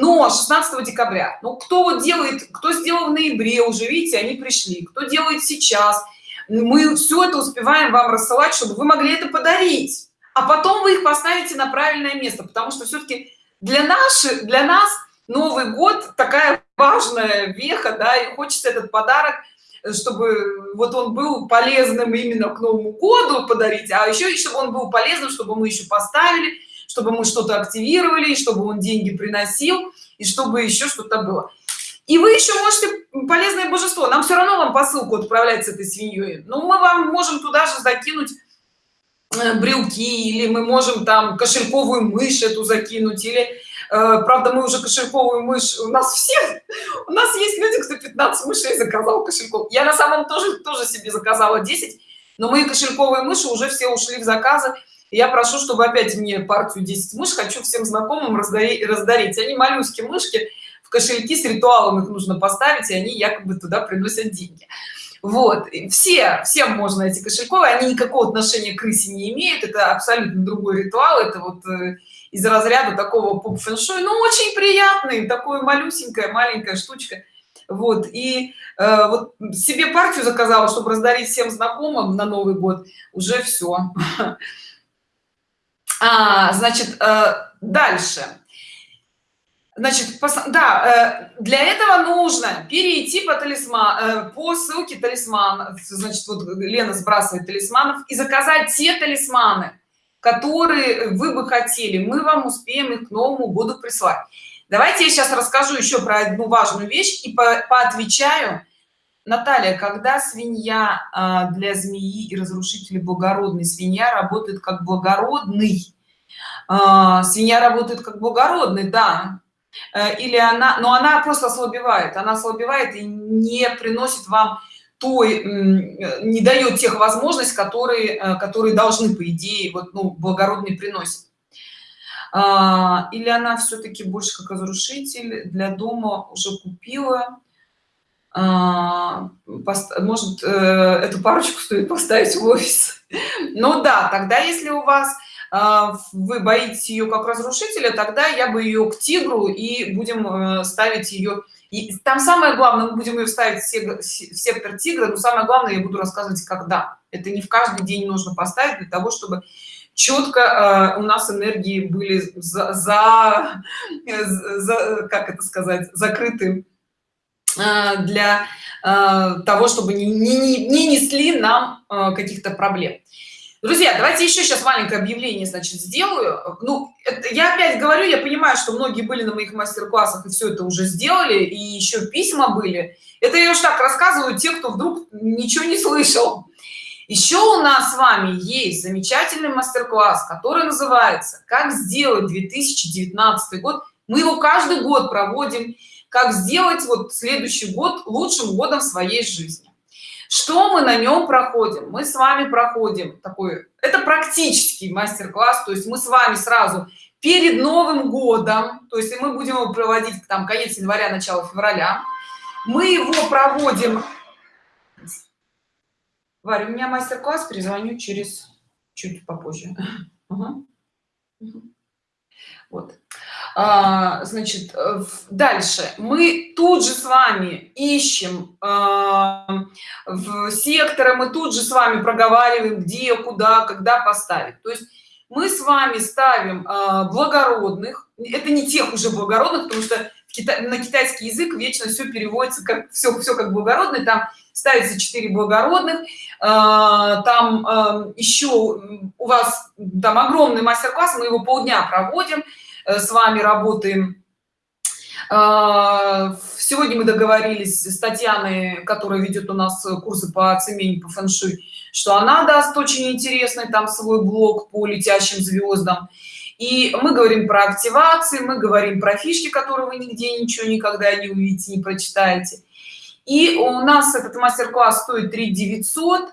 но 16 декабря. Ну кто вот делает кто сделал в ноябре уже видите они пришли. Кто делает сейчас. Мы все это успеваем вам рассылать чтобы вы могли это подарить. А потом вы их поставите на правильное место потому что все-таки для наших для нас новый год такая важная веха да и хочется этот подарок чтобы вот он был полезным именно к новому году подарить а еще и чтобы он был полезным чтобы мы еще поставили чтобы мы что-то активировали чтобы он деньги приносил и чтобы еще что-то было. И вы еще можете полезное божество нам все равно вам посылку отправлять с этой свиньей. Но мы вам можем туда же закинуть Э, брелки или мы можем там кошельковую мышь эту закинуть или э, правда мы уже кошельковую мышь у нас все у нас есть люди кто 15 мышей заказал кошельков. Я на самом тоже тоже себе заказала 10 но мои кошельковые мыши уже все ушли в заказы я прошу чтобы опять мне партию 10 мышь хочу всем знакомым раздарить. Они моллюски мышки в кошельки с ритуалом их нужно поставить и они якобы туда приносят деньги. Вот. Все всем можно эти кошельковые они никакого отношения к крысе не имеют это абсолютно другой ритуал это вот э, из разряда такого поп фэншуй ну очень приятный такой малюсенькая маленькая штучка. Вот. И э, вот себе партию заказала чтобы раздарить всем знакомым на новый год. Уже все [LAUGHS] а, значит э, дальше. Значит да э, для этого нужно перейти по талисман э, по ссылке талисман значит вот лена сбрасывает талисманов и заказать те талисманы которые вы бы хотели. Мы вам успеем их к новому году прислать. Давайте я сейчас расскажу еще про одну важную вещь и по поотвечаю наталья когда свинья э, для змеи и разрушителей благородный свинья работает как благородный. Свинья работает как благородный да. Э, или она но она просто ослабевает. Она ослабевает и не приносит вам той не дает тех возможностей которые э, которые должны по идее вот ну благородный приносит. А, или она все-таки больше как разрушитель для дома уже купила. а, может э, эту парочку стоит поставить в офис. Ну да тогда если у вас а, вы боитесь ее как разрушителя тогда я бы ее к тигру и будем э, ставить ее и там самое главное мы будем ее ставить в сектор тигра но самое главное я буду рассказывать когда. Это не в каждый день нужно поставить для того чтобы четко э, у нас энергии были за, за, [LAUGHS] за как это сказать закрыты для э, того чтобы не, не, не несли нам э, каких-то проблем. Друзья давайте еще сейчас маленькое объявление значит сделаю. Ну это, я опять говорю я понимаю что многие были на моих мастер-классах и все это уже сделали и еще письма были. Это я уж так рассказываю те кто вдруг ничего не слышал. Еще у нас с вами есть замечательный мастер-класс который называется как сделать 2019 год мы его каждый год проводим как сделать вот следующий год лучшим годом своей жизни что мы на нем проходим мы с вами проходим такой это практический мастер-класс то есть мы с вами сразу перед новым годом то есть мы будем его проводить там конец января начало февраля мы его проводим Варя, у меня мастер-класс, перезвоню через чуть попозже. Угу. Вот. А, значит, э, дальше. Мы тут же с вами ищем а, в секторы, мы тут же с вами проговариваем, где, куда, когда поставить. То есть мы с вами ставим а, благородных, это не тех уже благородных, потому что на китайский язык вечно все переводится как все, все как благородный, там ставится 4 благородных там еще у вас там огромный мастер-класс мы его полдня проводим с вами работаем. А, сегодня мы договорились с татьяной которая ведет у нас курсы по цемени по фэншуй что она даст очень интересный там свой блог по летящим звездам и мы говорим про активации мы говорим про фишки которые вы нигде ничего никогда не увидите не прочитаете. И у нас этот мастер-класс стоит 3 900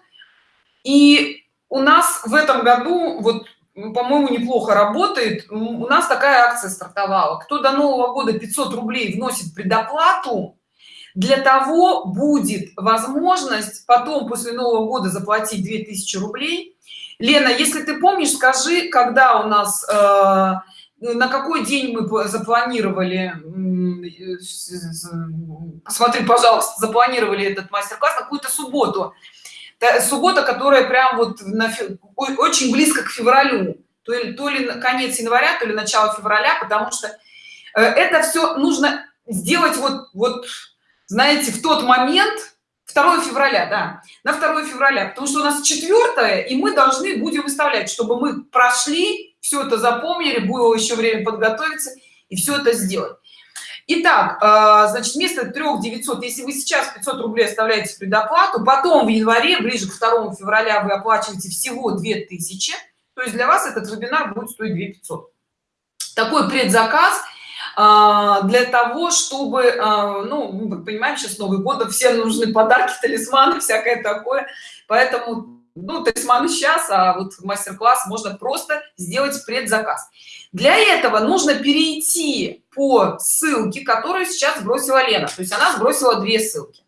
и у нас в этом году вот по-моему неплохо работает. У нас такая акция стартовала. Кто до нового года 500 рублей вносит предоплату для того будет возможность потом после нового года заплатить 2000 рублей. Лена если ты помнишь скажи когда у нас э, на какой день мы запланировали смотри пожалуйста запланировали этот мастер-класс какую-то субботу суббота которая прям вот на, очень близко к февралю. То ли, то ли конец января то ли начало февраля потому что э, это все нужно сделать вот вот знаете в тот момент 2 февраля да на 2 февраля. Потому что у нас четвертое и мы должны будем выставлять чтобы мы прошли все это запомнили было еще время подготовиться и все это сделать Итак, э, значит, вместо 3 900, если вы сейчас 500 рублей оставляете предоплату, потом в январе, ближе к 2 февраля вы оплачиваете всего 2000, то есть для вас этот вебинар будет стоить 2 500. Такой предзаказ э, для того, чтобы, э, ну, мы понимаем, сейчас Новый год, всем нужны подарки, талисманы, всякое такое, поэтому, ну, талисманы сейчас, а вот мастер-класс можно просто сделать предзаказ. Для этого нужно перейти по ссылке которую сейчас сбросила лена. То есть она сбросила две ссылки.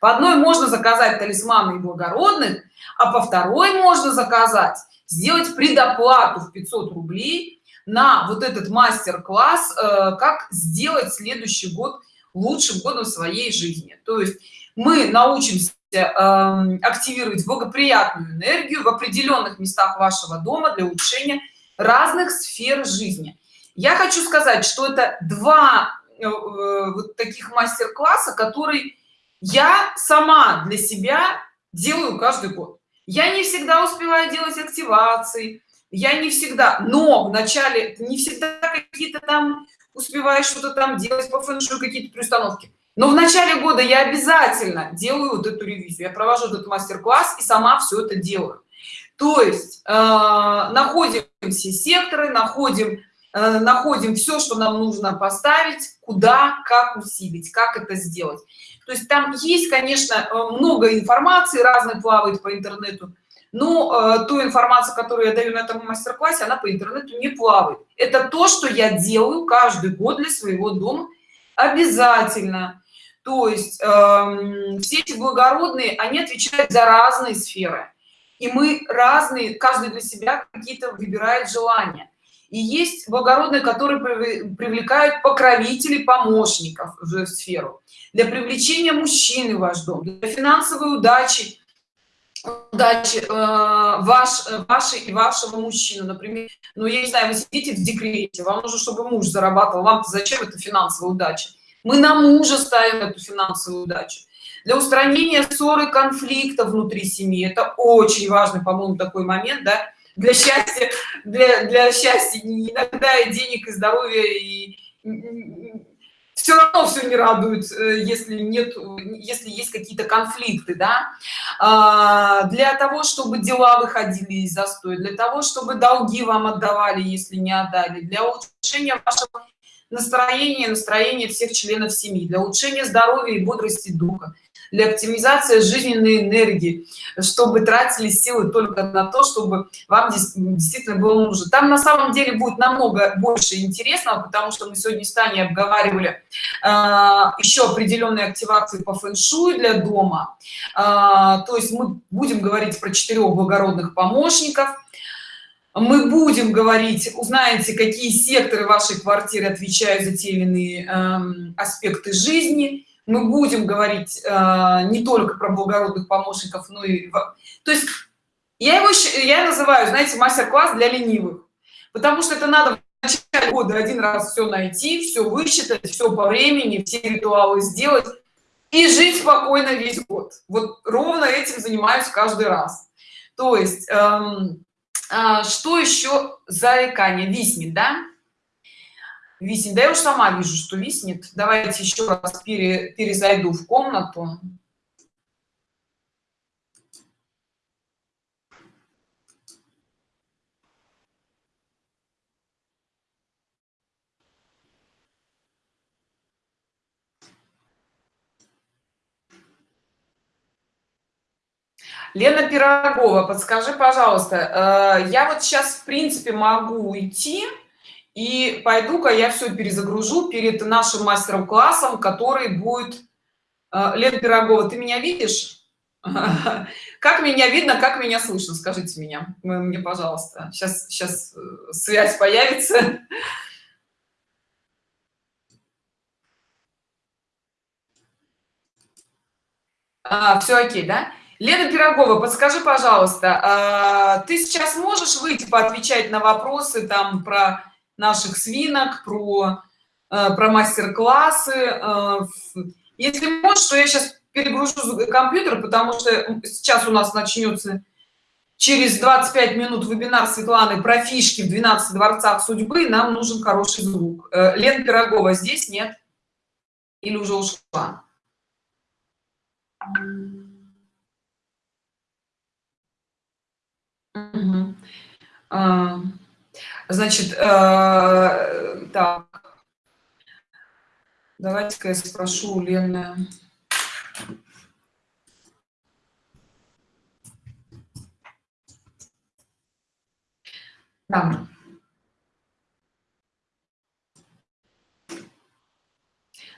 По одной можно заказать талисманы и благородных а по второй можно заказать сделать предоплату в 500 рублей на вот этот мастер-класс э, как сделать следующий год лучшим годом своей жизни. То есть мы научимся активировать благоприятную энергию в определенных местах вашего дома для улучшения разных сфер жизни. Я хочу сказать что это два э, вот таких мастер-класса который я сама для себя делаю каждый год. Я не всегда успеваю делать активации я не всегда но в начале не всегда какие-то там успеваешь что-то там делать по фэншую какие-то приустановки но в начале года я обязательно делаю вот эту ревизию. Я провожу этот мастер-класс и сама все это делаю. То есть э, находим все секторы находим э, находим все что нам нужно поставить куда как усилить как это сделать. То есть там есть конечно э, много информации разной плавает по интернету но э, ту информацию которую я даю на этом мастер-классе она по интернету не плавает. Это то что я делаю каждый год для своего дома. Обязательно то есть э, все эти благородные они отвечают за разные сферы. И мы разные каждый для себя какие-то выбирает желания. И есть благородные которые привлекают покровителей помощников в сферу. Для привлечения мужчины в ваш дом для финансовой удачи удачи э, ваш вашей и вашего мужчины. Например ну я не знаю вы сидите в декрете вам нужно чтобы муж зарабатывал. Вам зачем это финансовая удача мы на мужа ставим эту финансовую удачу. Для устранения ссоры конфликта внутри семьи. Это очень важный по-моему такой момент да. Для счастья для для счастья иногда и денег и здоровья и все равно все не радует э, если нет если есть какие-то конфликты да. А, для того чтобы дела выходили из застоя для того чтобы долги вам отдавали если не отдали для улучшения вашего настроения настроения всех членов семьи для улучшения здоровья и бодрости духа для оптимизации жизненной энергии чтобы тратили силы только на то чтобы вам действительно было нужно. Там на самом деле будет намного больше интересного потому что мы сегодня с обговаривали э, еще определенные активации по фэн-шуй для дома. Э, то есть мы будем говорить про четырех благородных помощников мы будем говорить узнаете какие секторы вашей квартиры отвечают за те или иные э, аспекты жизни. Мы будем говорить э, не только про благородных помощников но и то есть я его я называю знаете мастер-класс для ленивых потому что это надо в начале года один раз все найти все высчитать все по времени все ритуалы сделать и жить спокойно весь год. Вот ровно этим занимаюсь каждый раз. То есть эм, что еще заикание виснет да? Виснет. Да я уж сама вижу что виснет. Давайте еще раз пере, перезайду в комнату Лена Пирогова, подскажи, пожалуйста, э, я вот сейчас, в принципе, могу уйти, и пойду-ка я все перезагружу перед нашим мастером-классом, который будет... Э, Лена Пирогова, ты меня видишь? [LAUGHS] Как меня видно, как меня слышно? Скажите меня, мне, пожалуйста. Сейчас, сейчас э, связь появится. [LAUGHS] А, все окей, да? Лена Пирогова, подскажи, пожалуйста, а, ты сейчас можешь выйти поотвечать на вопросы там про наших свинок про э, про мастер-классы э, если можешь то я сейчас перегружу компьютер потому что сейчас у нас начнется через 25 минут вебинар светланы про фишки в 12 дворцах судьбы нам нужен хороший звук. Э, лен пирогова здесь нет? Или уже ушла угу. Значит, э, так. Давайте-ка я спрошу у Лены. Да.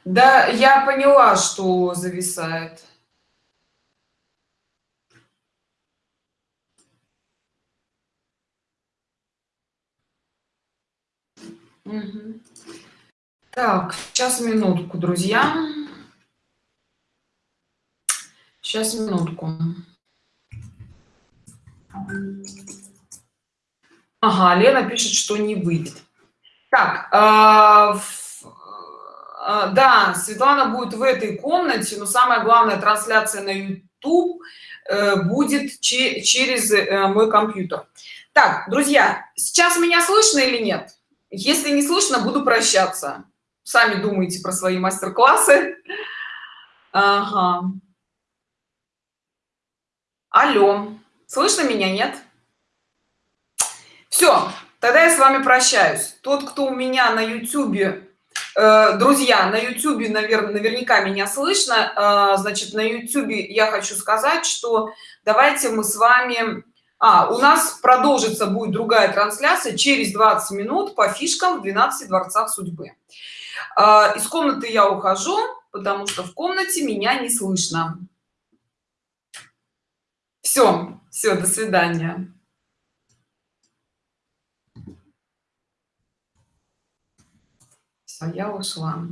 Да, я поняла, что зависает. Так, сейчас минутку, друзья. Сейчас минутку. Ага, Лена пишет, что не выйдет. Так, а, а, да, Светлана будет в этой комнате, но самое главное, трансляция на YouTube э, будет через э, мой компьютер. Так, друзья, сейчас меня слышно или нет? Если не слышно буду прощаться. Сами думайте про свои мастер-классы. Ага. алло слышно меня нет? Все тогда я с вами прощаюсь. Тот кто у меня на youtube э, друзья на youtube наверное наверняка меня слышно э, значит на youtube я хочу сказать что давайте мы с вами а, у нас продолжится будет другая трансляция через 20 минут по фишкам в 12 дворцах судьбы. А, из комнаты я ухожу потому что в комнате меня не слышно. Все все до свидания. Все я ушла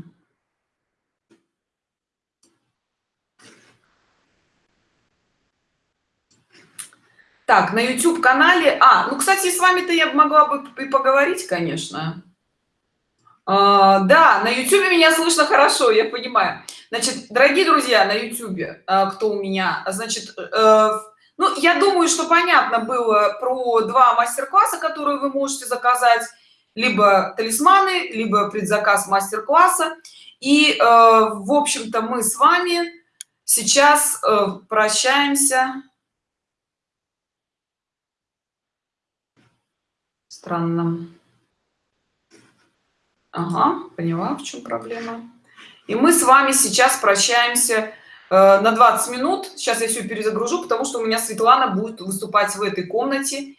так на youtube канале а ну кстати с вами-то я могла бы и поговорить конечно. А, да на youtube меня слышно хорошо я понимаю. Значит дорогие друзья на youtube а, кто у меня? Значит э, ну я думаю что понятно было про два мастер-класса которые вы можете заказать. Либо талисманы либо предзаказ мастер-класса. И э, в общем-то мы с вами сейчас э, прощаемся странно ага, поняла в чем проблема. И мы с вами сейчас прощаемся э, на 20 минут. Сейчас я все перезагружу потому что у меня светлана будет выступать в этой комнате.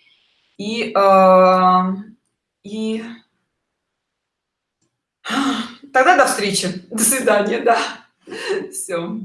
И э, и тогда до встречи. До свидания да. Все